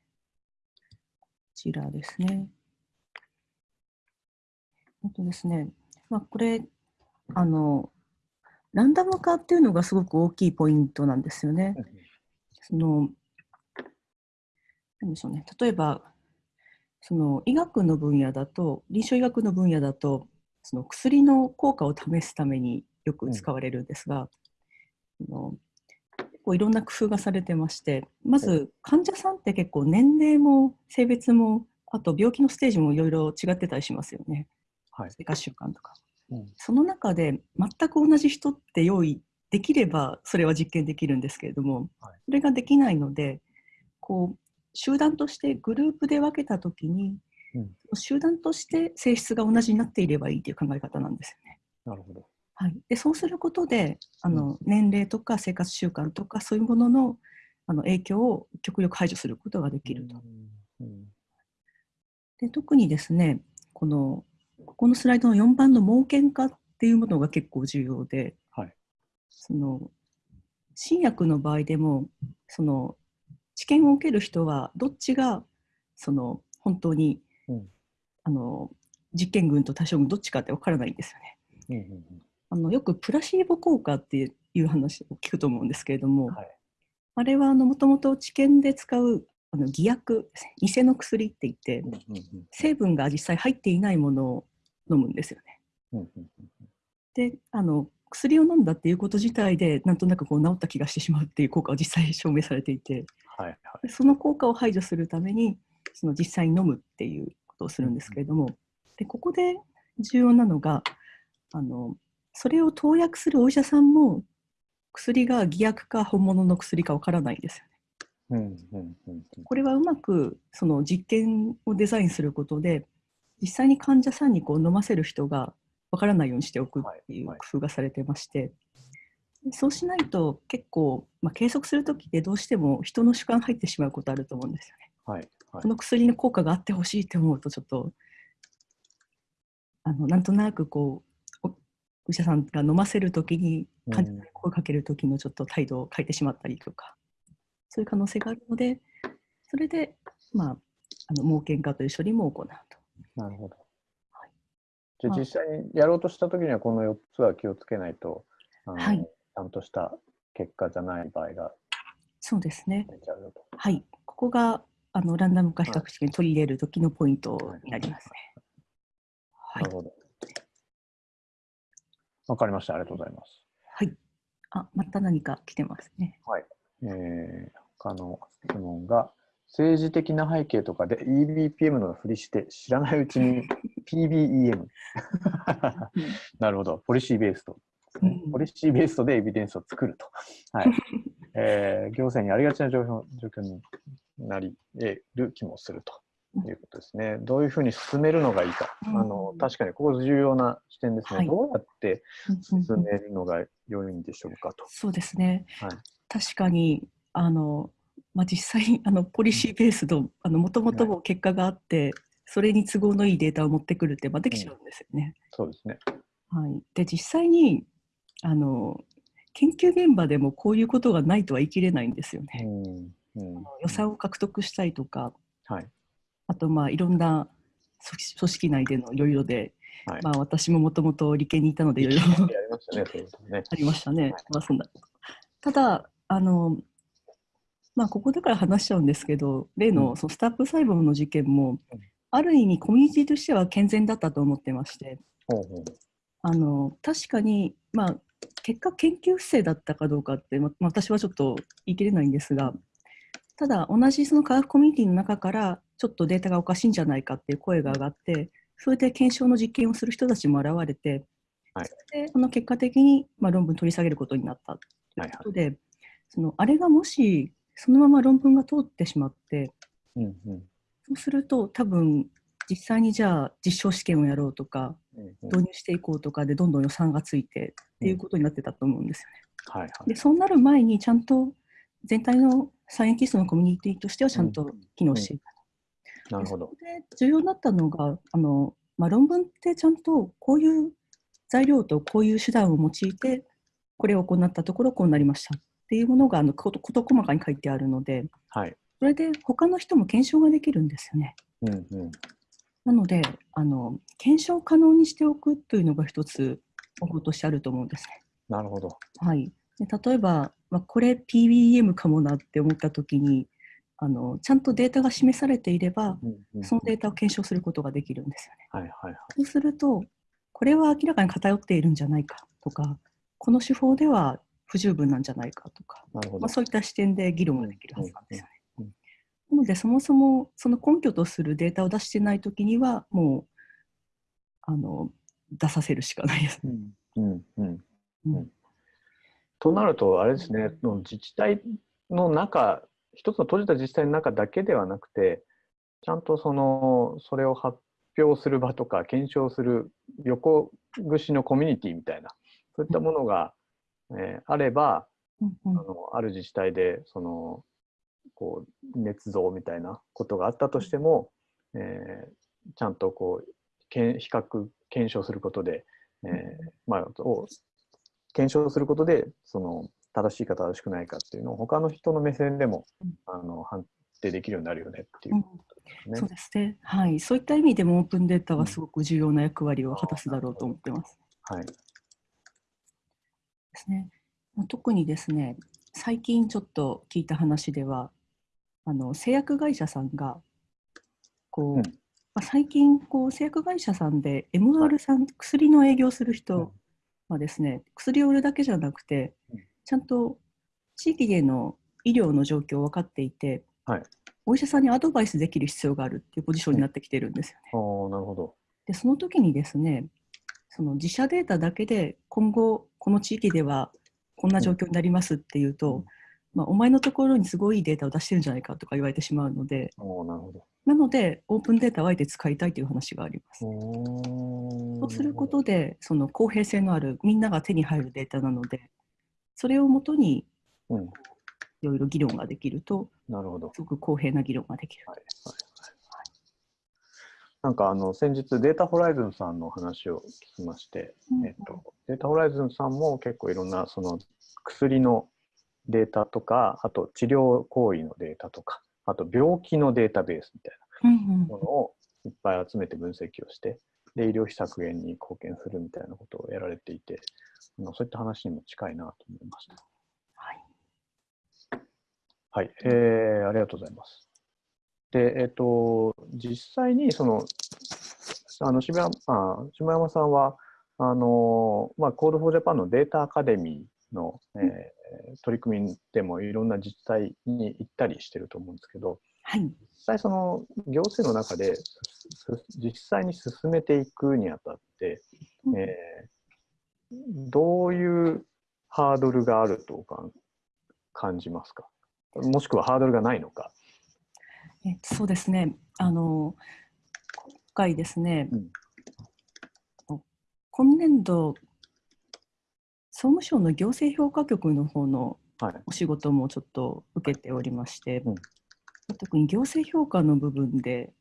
こちらですね。えっ、とですね、まあ、これ、あの、ランダム化っていうのがすごく大きいポイントなんですよね。その、なんでしょうね、例えば、その医学の分野だと、臨床医学の分野だと、その薬の効果を試すためによく使われるんですが、の結構いろんな工夫がされてましてまず患者さんって結構年齢も性別もあと病気のステージもいろいろ違ってたりしますよね、はい、生活習慣とか、うん、その中で全く同じ人って用意できればそれは実験できるんですけれども、はい、それができないのでこう集団としてグループで分けた時に、うん、集団として性質が同じになっていればいいという考え方なんですよね。なるほど。はい、でそうすることであの、年齢とか生活習慣とかそういうもののあの影響を極力排除することができると。で特にですねこのここのスライドの4番の盲検化っていうものが結構重要で、はい、その新薬の場合でもその治験を受ける人はどっちがその本当に、うん、あの実験群と対象群どっちかって分からないんですよね。うんうんうん。あのよくプラシーボ効果っていう話を聞くと思うんですけれども、はい、あれはもともと治験で使うあの偽薬偽の薬って言って、うんうんうん、成分が実際入っていないものを飲むんですよね。うんうんうん、であの薬を飲んだっていうこと自体でなんとなくこう治った気がしてしまうっていう効果は実際証明されていて、はいはい、その効果を排除するためにその実際に飲むっていうことをするんですけれども、でここで重要なのがあのそれを投薬するお医者さんも薬が偽薬か本物の薬かわからないんですよね。これはうまくその実験をデザインすることで実際に患者さんにこう飲ませる人がわからないようにしておくっていう工夫がされてまして、そうしないと結構、まあ、計測する時ってどうしても人の主観入ってしまうことあると思うんですよね。はいはい、この薬の効果があってほしいって思うとちょっとあのなんとなくこうお医者さんが飲ませるときに患者さんに声かけるときのちょっと態度を変えてしまったりとか、そういう可能性があるので、それで、まあ、あの盲検化という処理も行うと。なるほど。はい、じゃあ実際にやろうとしたときには、この4つは気をつけないと、はい、ちゃんとした結果じゃない場合がそうですね。はい。ここがあのランダム化比較試験に取り入れるときのポイントになりますね。はい、なるほど。わかりました。ありがとうございます。はい。あ、また何か来てますね。はい。えー、他の質問が、政治的な背景とかで EBPM のふりして知らないうちに PBEM なるほど。ポリシーベースと、ね、ポリシーベースでエビデンスを作ると、はい。えー、行政にありがちな状況状況になり得る気もするとということですね。どういうふうに進めるのがいいか。うん。あの確かにここ重要な視点ですね。はい。どうやって進めるのが良いんでしょうかと。そうですね。はい。確かにあの、まあ、実際あのポリシーベースのもともと結果があって、それに都合のいいデータを持ってくるって、まあ、できちゃうんですよね。そうですね。はい、で実際にあの研究現場でもこういうことがないとは言い切れないんですよね。うんうん予算を獲得したいとか、はいあとまあいろんな組織組織内でのいろいろで、はいまあ、私ももともと理系にいたのでいろいろやりましたね。ありましたね。はいまあ、そんなただあの、まあ、ここだから話しちゃうんですけど例うん。のそのスタップ細胞の事件も、うん。ある意味コミュニティとしては健全だったと思ってまして。あの確かに、まあ、結果研究不正だったかどうかって、ままあ私はちょっと言い切れないんですがただ同じその科学コミュニティの中からちょっとデータがおかしいんじゃないかっていう声が上がってそれで検証の実験をする人たちも現れて、はい。それであの結果的に、まあ、論文取り下げることになったということで、そのあれがもしそのまま論文が通ってしまってうんうんそうすると多分実際にじゃあ実証試験をやろうとかうんうん導入していこうとかでどんどん予算がついてっていうことになってたと思うんですよね。はいはい。でそうなる前にちゃんと全体のサイエンティストのコミュニティとしてはちゃんと機能していた。なるほど。で重要だったのがあの、まあ、論文ってちゃんとこういう材料とこういう手段を用いてこれを行ったところこうなりましたっていうものがあのこと事細かに書いてあるのではい。それで他の人も検証ができるんですよね。うんうんなのであの検証可能にしておくというのが一つ方法としてあると思うんですね。なるほど。はい、で例えば、まあ、これ PBM かもなって思ったときにあのちゃんとデータが示されていればうんうんそのデータを検証することができるんですよね。はいはいはい。そうするとこれは明らかに偏っているんじゃないかとかこの手法では不十分なんじゃないかとか、まあ、。そういった視点で議論ができるはずなんですよね。うんうんなのでそもそもその根拠とするデータを出してないときにはもうあの出させるしかないです。うんうんうんうんとなると、あれですね、の自治体の中、一つの閉じた自治体の中だけではなくて、ちゃんとそのそれを発表する場とか、検証する横串のコミュニティみたいな、そういったものが、えーあれば、うんうん。あのある自治体でそのこう捏造みたいなことがあったとしても、えーちゃんとこうけん比較検証することで、えーまあ、を検証することでその正しいか正しくないかっていうのを他の人の目線でも、うん。あの判定できるようになるよねっていう。ことですね。そうですね、はい。そういった意味でもオープンデータはすごく重要な役割を果たすだろうと思ってます。はい、ですね。特にですね、最近ちょっと聞いた話では、あの製薬会社さんがこう、うんまあ最近こう製薬会社さんで MR さん、薬の営業するうん人はですね、薬を売るだけじゃなくてうん、ちゃんと地域での医療の状況を分かっていて、はいお医者さんにアドバイスできる必要があるっていうポジションになってきてるんですよね。あーなるほど。でその時にですねその自社データだけで今後この地域ではこんな状況になりますっていうと、うんまあ、お前のところにすごいいいデータを出してるんじゃないかとか言われてしまうのでなるほど。なのでオープンデータをあえて使いたいという話があります。おそうすることでその公平性のあるみんなが手に入るデータなのでそれをもとにうん、いろいろ議論ができるとなるほど。すごく公平な議論ができる。はいはいはい、なんかあの先日データホライズンさんの話を聞きまして、うんえっと、データホライズンさんも結構いろんなその薬のデータとかあと治療行為のデータとかあと病気のデータベースみたいなものをいっぱい集めて分析をしてで医療費削減に貢献するみたいなことをやられていてあのそういった話にも近いなと思いました。はいはい、えーありがとうございます。で、えっ、と、実際に、その、あの渋谷あ下山さんは、あのまあ、 Code for Japan のデータアカデミーの、えー取り組みでもいろんな自治体に行ったりしてると思うんですけど、はい。実際その行政の中です実際に進めていくにあたって、うん。えーどういうハードルがあるとか感じますか？もしくはハードルがないのか？えそうですねあの今回ですね、うん今年度総務省の行政評価局の方のはい。お仕事もちょっと受けておりまして、うん特に行政評価の部分で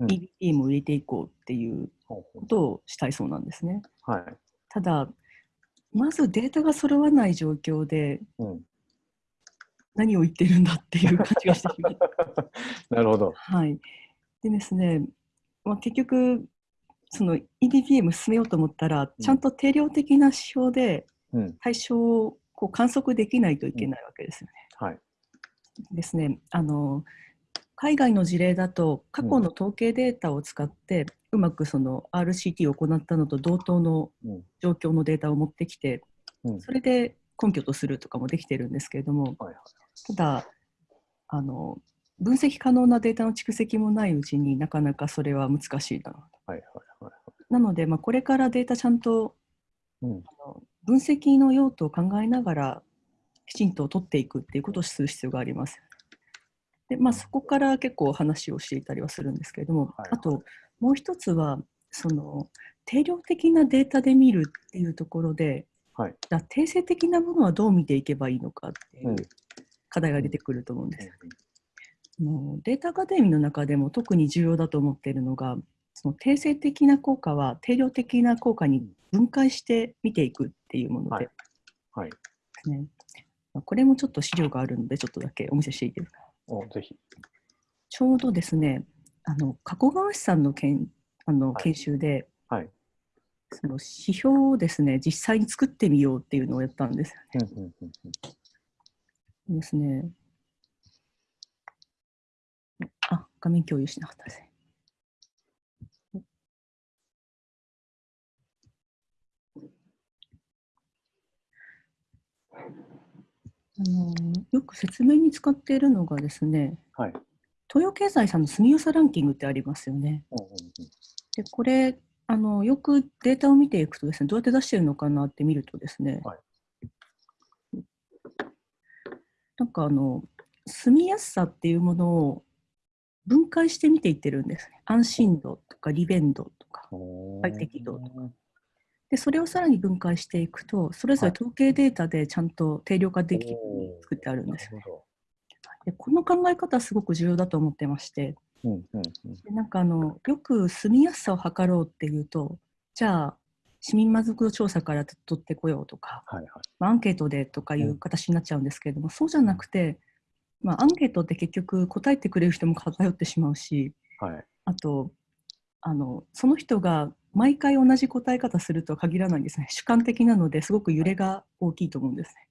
うん EBPM を入れていこうっていうことをしたいそうなんですね。うはい。ただまずデータが揃わない状況でうん。何を言ってるんだっていう感じがしてしまう。なるほど。はい、でですね、まあ、結局その EBPM 進めようと思ったら、うんちゃんと定量的な指標でうん。対象をこう観測できないといけないわけですよね。はい。ですねあの海外の事例だと過去の統計データを使って、うまくその RCT を行ったのと同等のうん。状況のデータを持ってきてうん。それで根拠とするとかもできてるんですけれどもはいはい。ただあの分析可能なデータの蓄積もないうちになかなかそれは難しいだろうはいはいはい。なので、まあ、これからデータちゃんとうん。あの分析の用途を考えながらきちんと取っていくっていうことをする必要があります。でまあ、そこから結構話をしていたりはするんですけれども、はいあともう一つはその定量的なデータで見るっていうところで、はいじゃあ定性的なものはどう見ていけばいいのかっていううん課題が出てくると思うんです。あのデータアカデミーの中でも特に重要だと思っているのがその定性的な効果は定量的な効果に分解して見ていくっていうもので、はいはい。ねまあこれもちょっと資料があるのでちょっとだけお見せしていいですか？お、ぜひ。ちょうどですねあの加古川氏さんの研あのはい研修で、はい。その指標をですね実際に作ってみようっていうのをやったんですうんうんうんうん。ですねあ画面共有しなかったですねあのよく説明に使っているのがですね、はい。東洋経済さんの住みよさランキングってありますよね。うんうんうん。でこれあのよくデータを見ていくとですねどうやって出してるのかなって見るとですね、はい。なんかあの住みやすさっていうものを分解して見ていってるんですね。安心度とか利便度とか快適度とでそれをさらに分解していくとそれぞれ統計データでちゃんと定量化できるよう。に作ってあるんなですよね。でこの考え方はすごく重要だと思ってましてど。うんうんうん。でなんかあのよく住みやすさを測ろうっていうとじゃあ市民満足度調査から取ってこようとか、はいはい。まあアンケートでとかいう形になっちゃうんですけれども、そうじゃなくて、まあ、アンケートって結局答えてくれる人も偏ってしまうしはい。あとあのその人が毎回同じ答え方するとは限らないんですね主観的なのですごく揺れが大きいと思うんですね、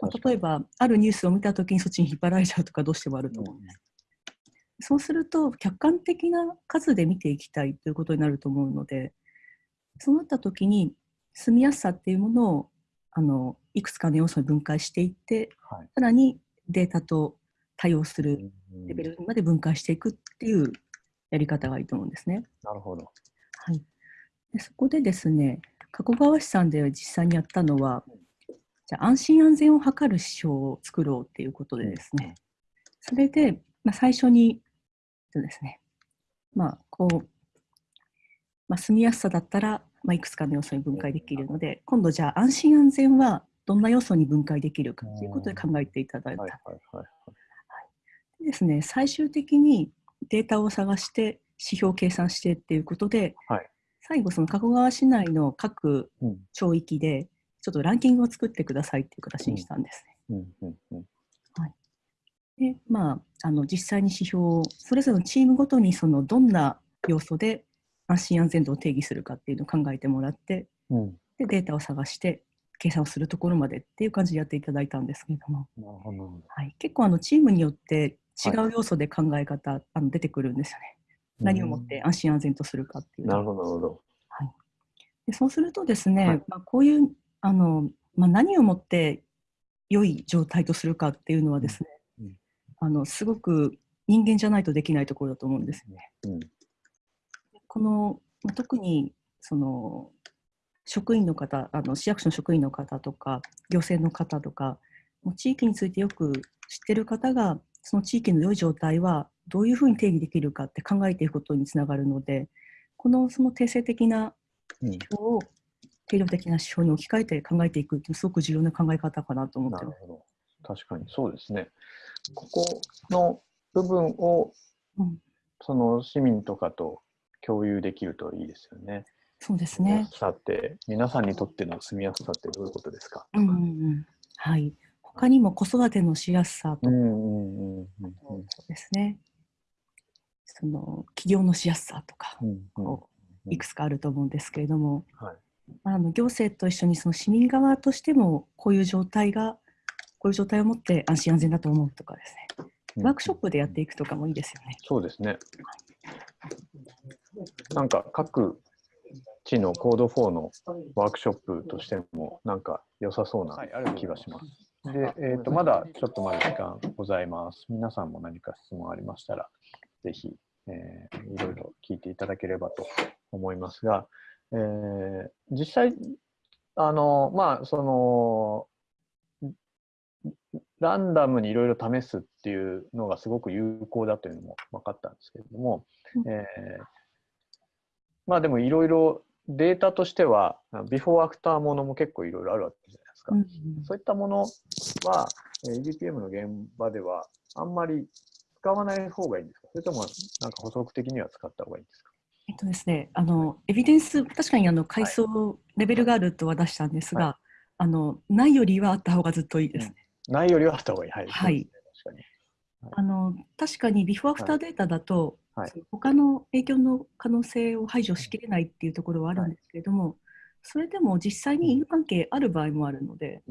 まあ例えばあるニュースを見た時にそっちに引っ張られちゃうとかどうしてもあると思うんです、そうすると客観的な数で見ていきたいということになると思うのでそうなった時に住みやすさっていうものをあのいくつかの要素に分解していってはい。さらにデータと対応するうんレベルまで分解していくっていうやり方がいいと思うんですね。なるほど。はい、でそこでですね加古川市さんで実際にやったのはじゃあ安心安全を図る指標を作ろうっていうことでですね、それで、まあ、最初にそうですね。まあこう、まあ、住みやすさだったら、まあ、いくつかの要素に分解できるので今度じゃあ安心安全はどんな要素に分解できるかということで考えていただいた。はいはいはい。でですね、最終的にデータを探して指標を計算してっていうことで、はい。最後その加古川市内の各うん。町域でちょっとランキングを作ってくださいっていう形にしたんですね。うん。うん。うん。でまああの実際に指標をそれぞれのチームごとにそのどんな要素で安心安全度を定義するかっていうのを考えてもらってうん。でデータを探して計算をするところまでっていう感じでやっていただいたんですけれども。はい、結構あのチームによって違う要素で考え方、あの出てくるんですよね。何をもって安心安全とするかっていうとなるほど、なるほど。でそうするとですね、はいまあ、こういうあの、まあ、何をもって良い状態とするかっていうのはですね、あのすごく人間じゃないとできないところだと思うんですよね。うん。このまあ特にその職員の方あの市役所の職員の方とか行政の方とかもう地域についてよく知ってる方がその地域の良い状態はどういうふうに定義できるかって考えていくことにつながるのでこのその定性的なうん指標を定量的な指標に置き換えて考えていくっていうすごく重要な考え方かなと思ってます。なるほど。確かにそうですね。ここの部分をうん、その市民とかと共有できるといいですよね。そうです住みやね。すさって、皆さんにとっての住みやすさってどういうことですか？うんうんうん。はい。他にも子育てのしやすさとかうんうんうんうんそうですね。その起業のしやすさとか、いくつかあると思うんですけれども、はいあの行政と一緒にその市民側としてもこういう状態がこういう状態を持って安心安全だと思うとかですね、うんワークショップでやっていくとかもいいですよね。そうですね。なんか各地のコード4のワークショップとしてもなんか良さそうな気がします。で、えー、とまだちょっとまだ時間ございます。皆さんも何か質問ありましたら、ぜひ、えーいろいろ聞いていただければと思いますが、えー実際、あの、まあ、その、ランダムにいろいろ試すっていうのがすごく有効だというのも分かったんですけれども、うん。えーまあでもいろいろデータとしては、ビフォーアフターものも結構いろいろあるわけじゃないですか。うんそういったものは、えー EDPM の現場ではあんまり使わない方がいいんですか？それともなんか補足的には使った方がいいんですか？えっとですね、あのエビデンス、確かにあの階層レベルがあるとは出したんですが、はあのないよりはあった方がずっといいですね。ないよりはあった方がいい。はい。はい。そうですね。あの確かに。ビフォーアフターデータだと、はい。他の影響の可能性を排除しきれないっていうところはあるんですけれども、それでも実際に因果関係ある場合もあるので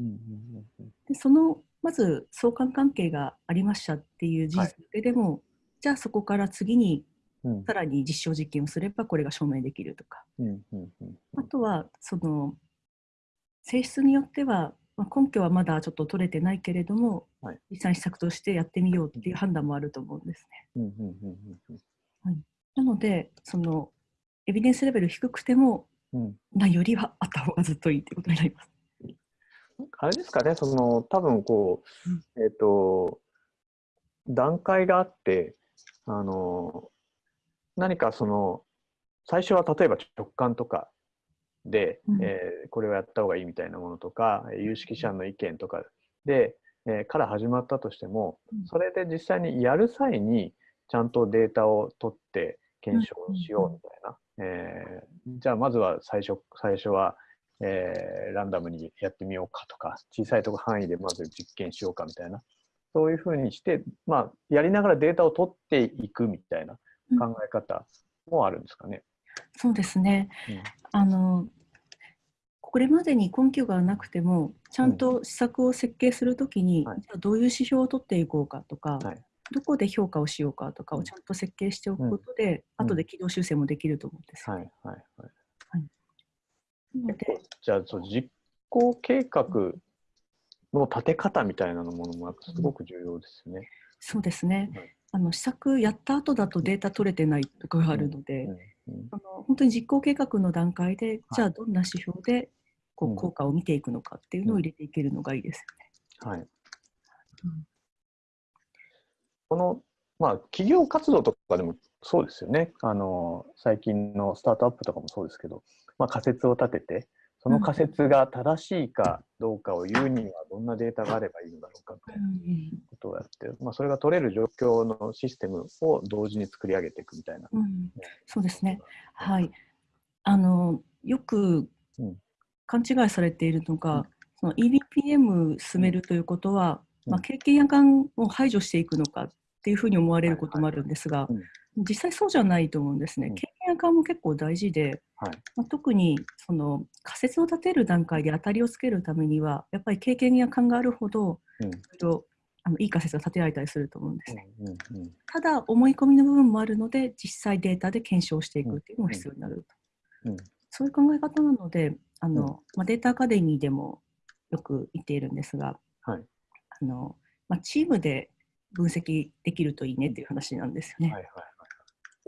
でそのまず相関関係がありましたっていう事実だけでも、じゃあそこから次にうん。さらに実証実験をすればこれが証明できるとか。あとはその性質によっては、まあ、根拠はまだちょっと取れてないけれども、はい。実際に施策としてやってみようっていう判断もあると思うんですね。うんうんうんうんなので、そのエビデンスレベル低くても、うん。ないよりはあった方がずっといいということになります。あれですかね、その多分こう、えっ、と、段階があって、あの、何かその、最初は例えば直感とかで、うん。えーこれをやった方がいいみたいなものとか、えー有識者の意見とか。で、えーから始まったとしてもうん、それで実際にやる際に、ちゃんとデータを取って検証しようみたいな。えーじゃあまずは最初最初は、えーランダムにやってみようかとか、小さいとこ範囲でまず実験しようかみたいな、そういうふうにして、まあ、やりながらデータを取っていくみたいな考え方もあるんですかね。そうですね。うんあのこれまでに根拠がなくても、ちゃんと施策を設計するときに、はいじゃあどういう指標を取っていこうかとか、はいどこで評価をしようかとかをちゃんと設計しておくことで、うん後で軌道修正もできると思うんですよ。はいはいはい。なのでじゃあそう実行計画の立て方みたいなものもすごく重要ですよね。そうですねはい。あの施策やった後だとデータ取れてないとかがあるので、うんうんあの本当に実行計画の段階で、じゃあどんな指標でこうんう効果を見ていくのかっていうのを入れていけるのがいいですはい。よね。この、まあ、企業活動とかでもそうですよね。あの、最近のスタートアップとかもそうですけど、まあ、仮説を立てて、その仮説が正しいかどうかを言うにはどんなデータがあればいいのだろうかということをやって、まあ、それが取れる状況のシステムを同時に作り上げていくみたいな。うん。うんそうですね。はい。あのよくうん。勘違いされているのが、うん。その EBPM 進めるということは、うん。まあ、経験や感を排除していくのかっていうふうに思われることもあるんですが、実際そうじゃないと思うんですね。うん経験や感も結構大事で、はい。まあ、特にその仮説を立てる段階で当たりをつけるためには、やっぱり経験や感があるほど、うんいろいろあのいい仮説が立てられたりすると思うんですね。うんうんうんただ、思い込みの部分もあるので、実際データで検証していくっていうのも必要になると。うんそういう考え方なので、あのまあ、データアカデミーでもよく言っているんですが、はいあのまあ、チームで分析できるといいねっていう話なんですよね。はいはい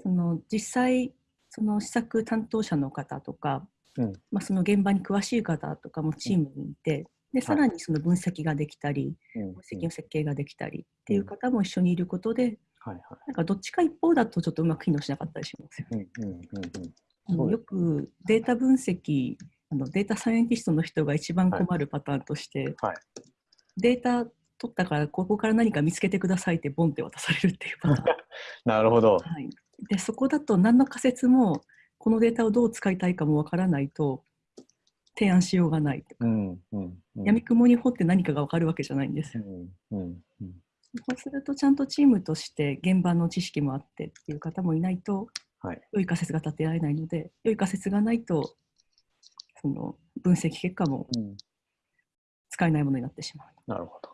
その実際、その施策担当者の方とか、うんまあ、その現場に詳しい方とかもチームにいて、でさらにその分析ができたり、うん分析の設計ができたりっていう方も一緒にいることで、はいはい。なんかどっちか一方だとちょっとうまく機能しなかったりしますよね。うんうんうんうん。あのよくデータ分析あのデータサイエンティストの人が一番困るパターンとして、はいデータ取ったからここから何か見つけてくださいってボンって渡されるっていうパターン、なるほど。はい、でそこだと何の仮説もこのデータをどう使いたいかもわからないと提案しようがないとか、うんうんうん。闇雲に掘って何かがわかるわけじゃないんですうよ。んうんうん。そうするとちゃんとチームとして現場の知識もあってっていう方もいないとはい。良い仮説が立てられないので良い仮説がないとその分析結果もうん。使えないものになってしまう。なるほど。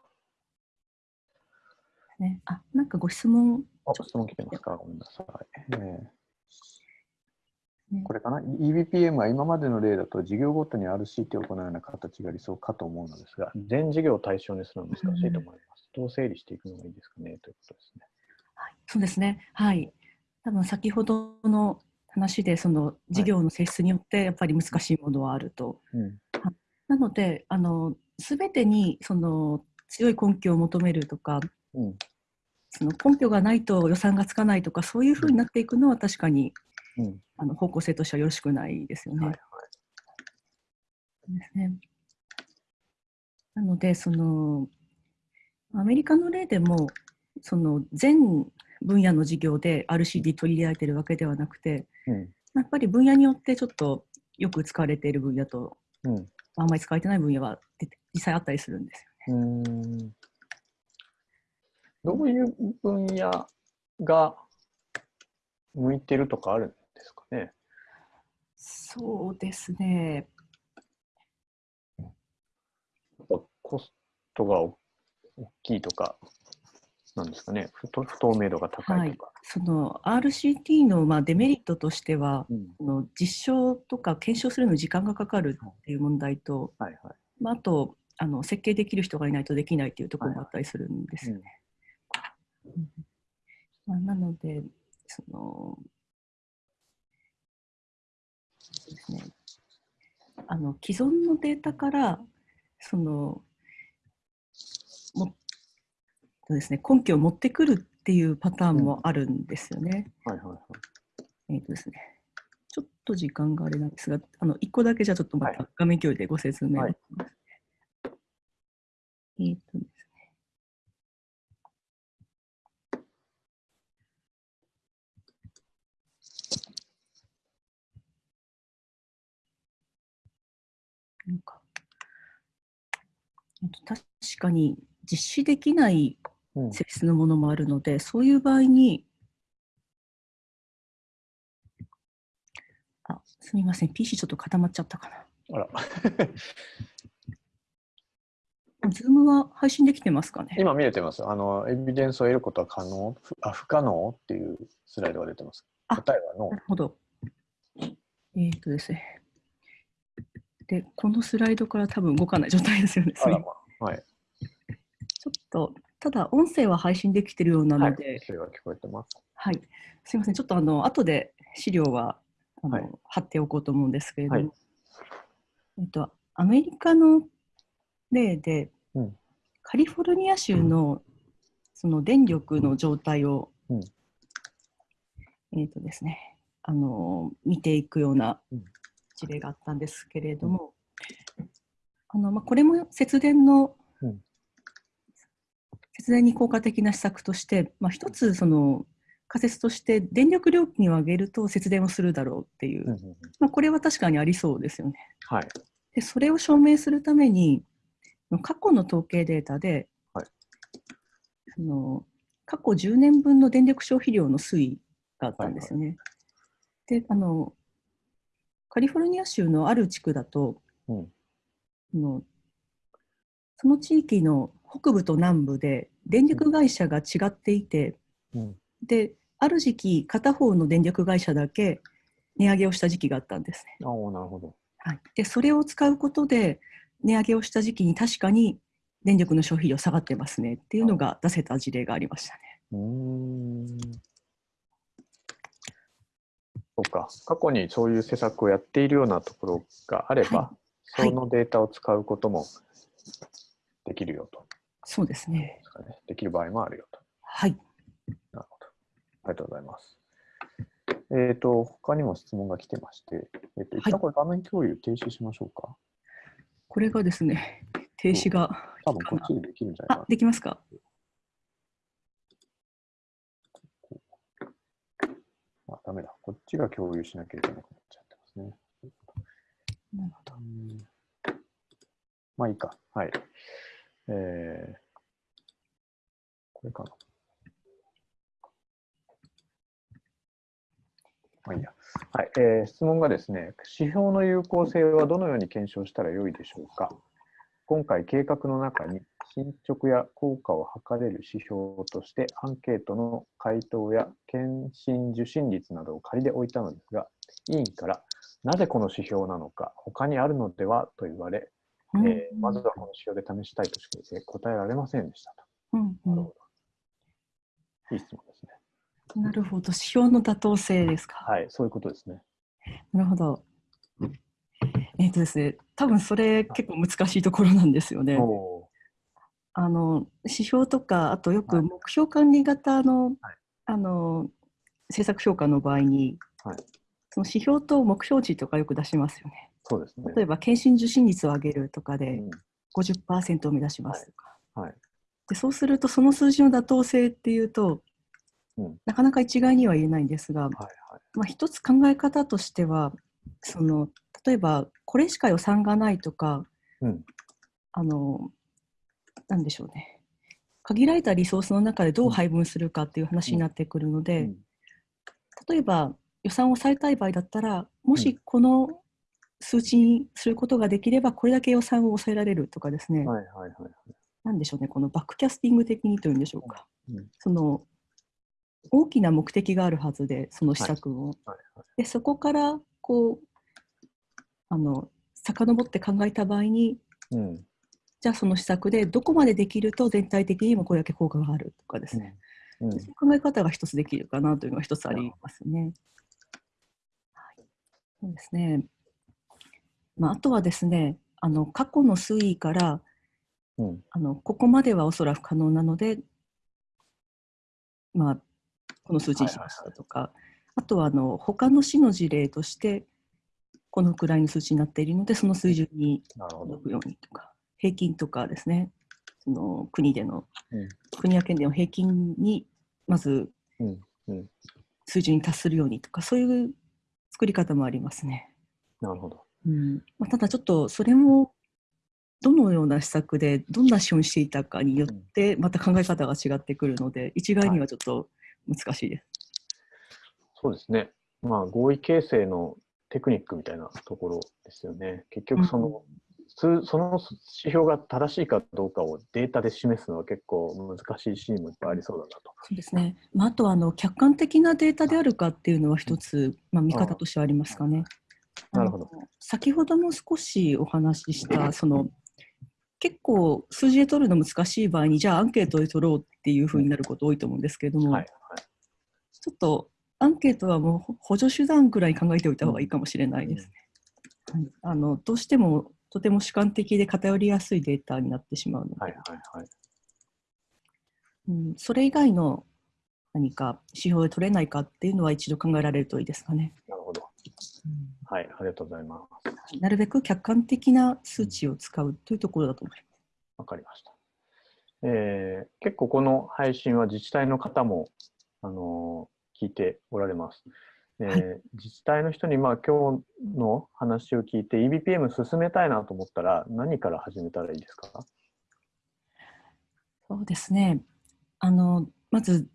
ね、あなんかご質問、あ、質問来てますか？ごめんなさい。えねーこれかな ?EBPM は今までの例だと事業ごとに RCT を行うような形が理想かと思うのですが、全事業を対象にするのは難しいと思います。どう整理していくのがいいですか？ねということですね。はい、そうですね、はい、多分先ほどの話でその事業の性質によってやっぱり難しいものはあると。うん。なのであの全てにその強い根拠を求めるとかうん。その根拠がないと予算がつかないとかそういうふうになっていくのは確かにうん。あの方向性としてはよろしくないですよね。はいですねなのでそのアメリカの例でもその全分野の事業で RCD 取り入れられているわけではなくてうん。やっぱり分野によってちょっとよく使われている分野とうん。あんまり使われてない分野は実際あったりするんですよね。どういう分野が向いてるとかあるんですかね？そうですね。やっぱコストが大きいとか、なんですかね？不透明度が高いとか。その RCT のまあデメリットとしては、うんあの実証とか検証するのに時間がかかるっていう問題と、はいはい。まあ、あとあの設計できる人がいないとできないっていうところもあったりするんですよね。うんまあ、なのでそのそうですね。あの既存のデータからそのもそうですね根拠を持ってくるっていうパターンもあるんですよね。はいはいはい。えっ、とですね、ちょっと時間があれなんですが、あの1個だけじゃあちょっとまはい。た画面共有でご説明を。はい。します。えっ、とですね。なんか、えっと、確かに実施できないうん。性質のものもあるので、そういう場合に、あ、すみません、PC ちょっと固まっちゃったかあら。な。ズームは配信できてますかね？今見れてます。あの、エビデンスを得ることは可能？ふあ、不可能？っていうスライドが出てます。あ答えはノなるほど。えっ、とですね。で、このスライドから多分動かない状態ですよね。まあ。はい。ちょっと、ただ音声は配信できてるようなはいので、。それは聞こえてます。はい、すみません、ちょっとあの後で資料はあの、はい貼っておこうと思うんですけれども、はいえっと、アメリカの例で、うんカリフォルニア州のその電力の状態を、うんえっとですね、あの見ていくようなうん事例があったんですけれども、あのまあ、これも節電の、うん節電に効果的な施策として、まあ、一つその仮説として電力料金を上げると節電をするだろうっていう、うんうんうんまあ、これは確かにありそうですよね。はい。でそれを証明するために過去の統計データで、はいその過去10年分の電力消費量の推移があったんですよね。であのカリフォルニア州のある地区だと、うんあのその地域の北部と南部で電力会社が違っていて、うん。である時期片方の電力会社だけ値上げをした時期があったんですね。ああ、なるほど。はい、でそれを使うことで値上げをした時期に確かに電力の消費量下がってますねっていうのが出せた事例がありましたね。うーん。そうか。過去にそういう施策をやっているようなところがあれば、はいそのデータを使うこともできるよと。そうですね。できる場合もあるよと。はい。なるほど。ありがとうございます。えっ、と、他にも質問が来てまして、えっ、と、一旦これ画面共有停止しましょうか？これがですね、停止が多分こっちでできるんじゃないかあ、できますかな。あ、ダメだ。こっちが共有しなきゃいけなくなっちゃってますね。なるほど。うんまあいいか。はい。えー、これかな。まあいいや。はい。えー質問がですね、指標の有効性はどのように検証したらよいでしょうか今回計画の中に進捗や効果を測れる指標としてアンケートの回答や検診受診率などを仮で置いたのですが、委員からなぜこの指標なのか、他にあるのではと言われ、うんえーまずはこの指標で試したいとしか答えられませんでしたと。うんうなるほど。いい質問ですね。ん、なるほど。指標の妥当性ですか？はい、そういうことですね。なるほど。えっ、とですね、多分それ結構難しいところなんですよね。おあの指標とか、あとよはいく目標管理型の,、はいあの政策評価の場合に、はいその指標と目標値とかよく出しますよね。そうですね。例えば、検診受診率を上げるとかでうん50%を目指しますとか。はい。でそうすると、その数字の妥当性っていうと、うんなかなか一概には言えないんですが、はいはい。まあ、一つ考え方としてはその例えばこれしか予算がないとかうん。あのなんでしょうね。限られたリソースの中でどう配分するかっていう話になってくるので、うん。例えば予算を抑えたい場合だったらもうしこの数値にすることができればこれだけ予算を抑えられるとかですね、はいはいはい。なんでしょうね。このバックキャスティング的にというんでしょうか、うん。その大きな目的があるはずでその施策を、はいはい。でそこからこうあの遡って考えた場合にうん。じゃあその施策でどこまでできると全体的にもこれだけ効果があるとかですね、うん。そういう考え方が一つできるかなというのが一つありますね。はい、そうですね。まあ、あとはですね、あの過去の推移からうん。あのここまではおそらく可能なので、まあ、この数字にしましたとか、あとはあの他の市の事例として、このくらいの数値になっているので、その水準に届。くようにとか、平均とかですね、その国での、うん国や県での平均にまずうん。うん。水準に達するようにとか、そういう作り方もありますね。なるほど。うんまあ、ただちょっとそれもどのような施策でどんな資本にしていたかによってまた考え方が違ってくるので一概にはちょっと難しいです。そうですね。まあ、合意形成のテクニックみたいなところですよね。結局、その、数その指標が正しいかどうかをデータで示すのは結構難しいシーンもいっぱいありそうだなと。そうですね。まあ、あとはあの客観的なデータであるかっていうのは一つ、まあ、見方としてはありますかね。なるほど先ほども少しお話ししたその結構数字で取るの難しい場合にじゃあアンケートで取ろうっていうふうになること多いと思うんですけれども、はい。ちょっとアンケートはもう補助手段くらい考えておいた方がいいかもしれないですね。はい、あのどうしてもとても主観的で偏りやすいデータになってしまうので、はいはいはい。うん、それ以外の何か指標で取れないかっていうのは一度考えられるといいですかね。なるほど。はい、ありがとうございます。なるべく客観的な数値を使うというところだと思います。わかりました。えー結構この配信は自治体の方も、あのー聞いておられます。えーはい自治体の人に、まあ、今日の話を聞いて EBPM 進めたいなと思ったら何から始めたらいいですか？そうですね。あのまず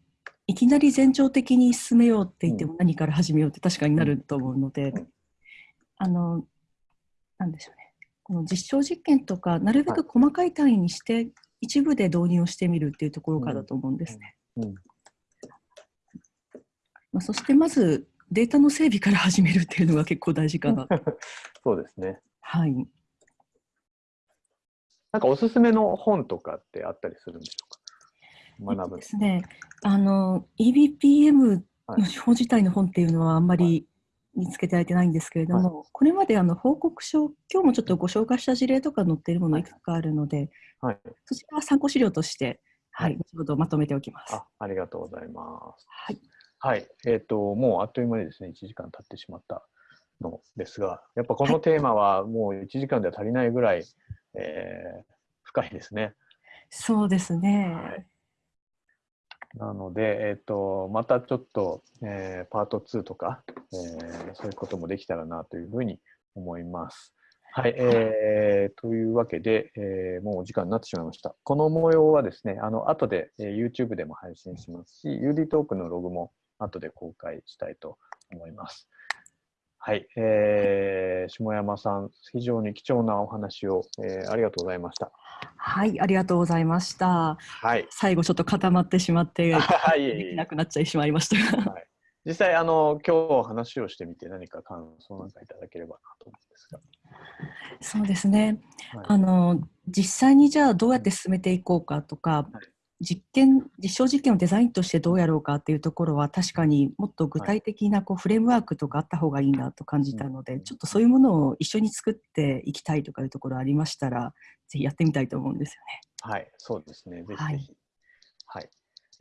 いきなり前兆的に進めようって言っても何から始めようって確かになると思うので、うん。あのなんでしょうね。この実証実験とかなるべく細かい単位にして一部で導入をしてみるっていうところからだと思うんですね。うん。まあ、そしてまずデータの整備から始めるっていうのが結構大事かな。そうですね。はい。なんかおすすめの本とかってあったりするんでしょうか？学ぶえっとで。すね、あの EBPM はいの手法自体の本っていうのはあんまり見つけてはいけないんですけれども、はい、これまであの報告書、今日もちょっとご紹介した事例とか載っているものいくつかあるので、はい、そちらは参考資料として、はい、後ほどまとめておきます。あありがとうございます。はい。はい、えっ、ー、と、もうあっという間にですね、1時間経ってしまったのですが、やっぱこのテーマはもう1時間では足りないぐらい、えー、深いですね。そうですね。はいなので、えっ、ー、と、またちょっと、えー、パート2とか、えー、そういうこともできたらなというふうに思います。はい、えー、というわけで、えー、もうお時間になってしまいました。この模様はですね、あの後で、えー、YouTube でも配信しますし、UD トークのログも後で公開したいと思います。はい、えー、下山さん、非常に貴重なお話を、えー、ありがとうございました。はい、ありがとうございました。はい、最後ちょっと固まってしまって、できなくなっちゃいしまいましたが。はい、実際あの今日話をしてみて何か感想なんかいただければなと思うんですが。そうですね。はい、あの実際にじゃあどうやって進めていこうかとか、はい、実験実証実験をデザインとしてどうやろうかっていうところは確かにもっと具体的なこうフレームワークとかあった方がいいなと感じたので、ちょっとそういうものを一緒に作っていきたいとかいうところありましたらぜひやってみたいと思うんですよね。はいそうですねぜひぜひ。はい、はい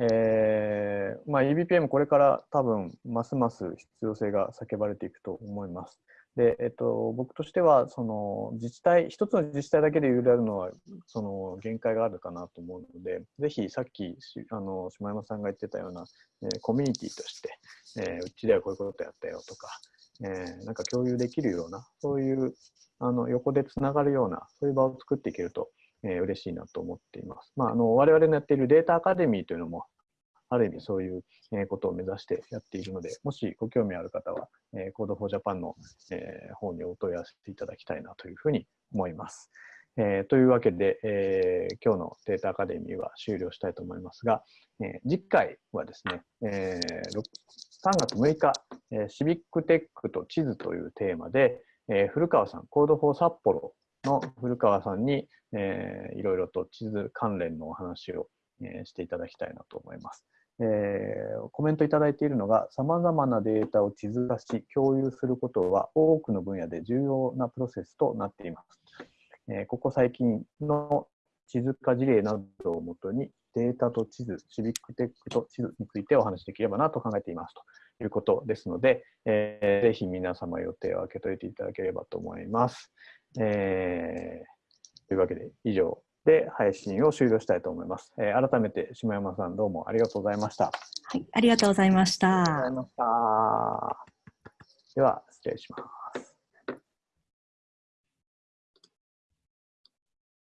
えーまあ、EBPM これから多分ますます必要性が叫ばれていくと思います。で、えっと、僕としてはその自治体一つの自治体だけで揺れるのはその限界があるかなと思うのでぜひさっきあの島山さんが言ってたような、えー、コミュニティとして、えー、うちではこういうことやったよとか、えー、なんか共有できるようなそういうあの横でつながるようなそういう場を作っていけると、えー、嬉しいなと思っています。まあ、あの我々のやっているデータアカデミーというのもある意味そういうことを目指してやっているので、もしご興味ある方は、えー、Code for Japan の、えー、方にお問い合わせていただきたいなというふうに思います。えー、というわけで、えー、今日のデータアカデミーは終了したいと思いますが、えー、次回はですね、えー、3月6日、えー、シビックテックと地図というテーマで、えー、古川さん、 Code for 札幌の古川さんに、えー、いろいろと地図関連のお話を、えー、していただきたいなと思います。えー、コメントいただいているのが、さまざまなデータを地図化し、共有することは多くの分野で重要なプロセスとなっています。えー、ここ最近の地図化事例などをもとに、データと地図、シビックテックと地図についてお話しできればなと考えていますということですので、えー、ぜひ皆様予定を開けといていただければと思います。えー、というわけで以上で配信を終了したいと思います。えー、改めて下山さんどうもありがとうございました。はい、ありがとうございました。ありがとうございました。では失礼します。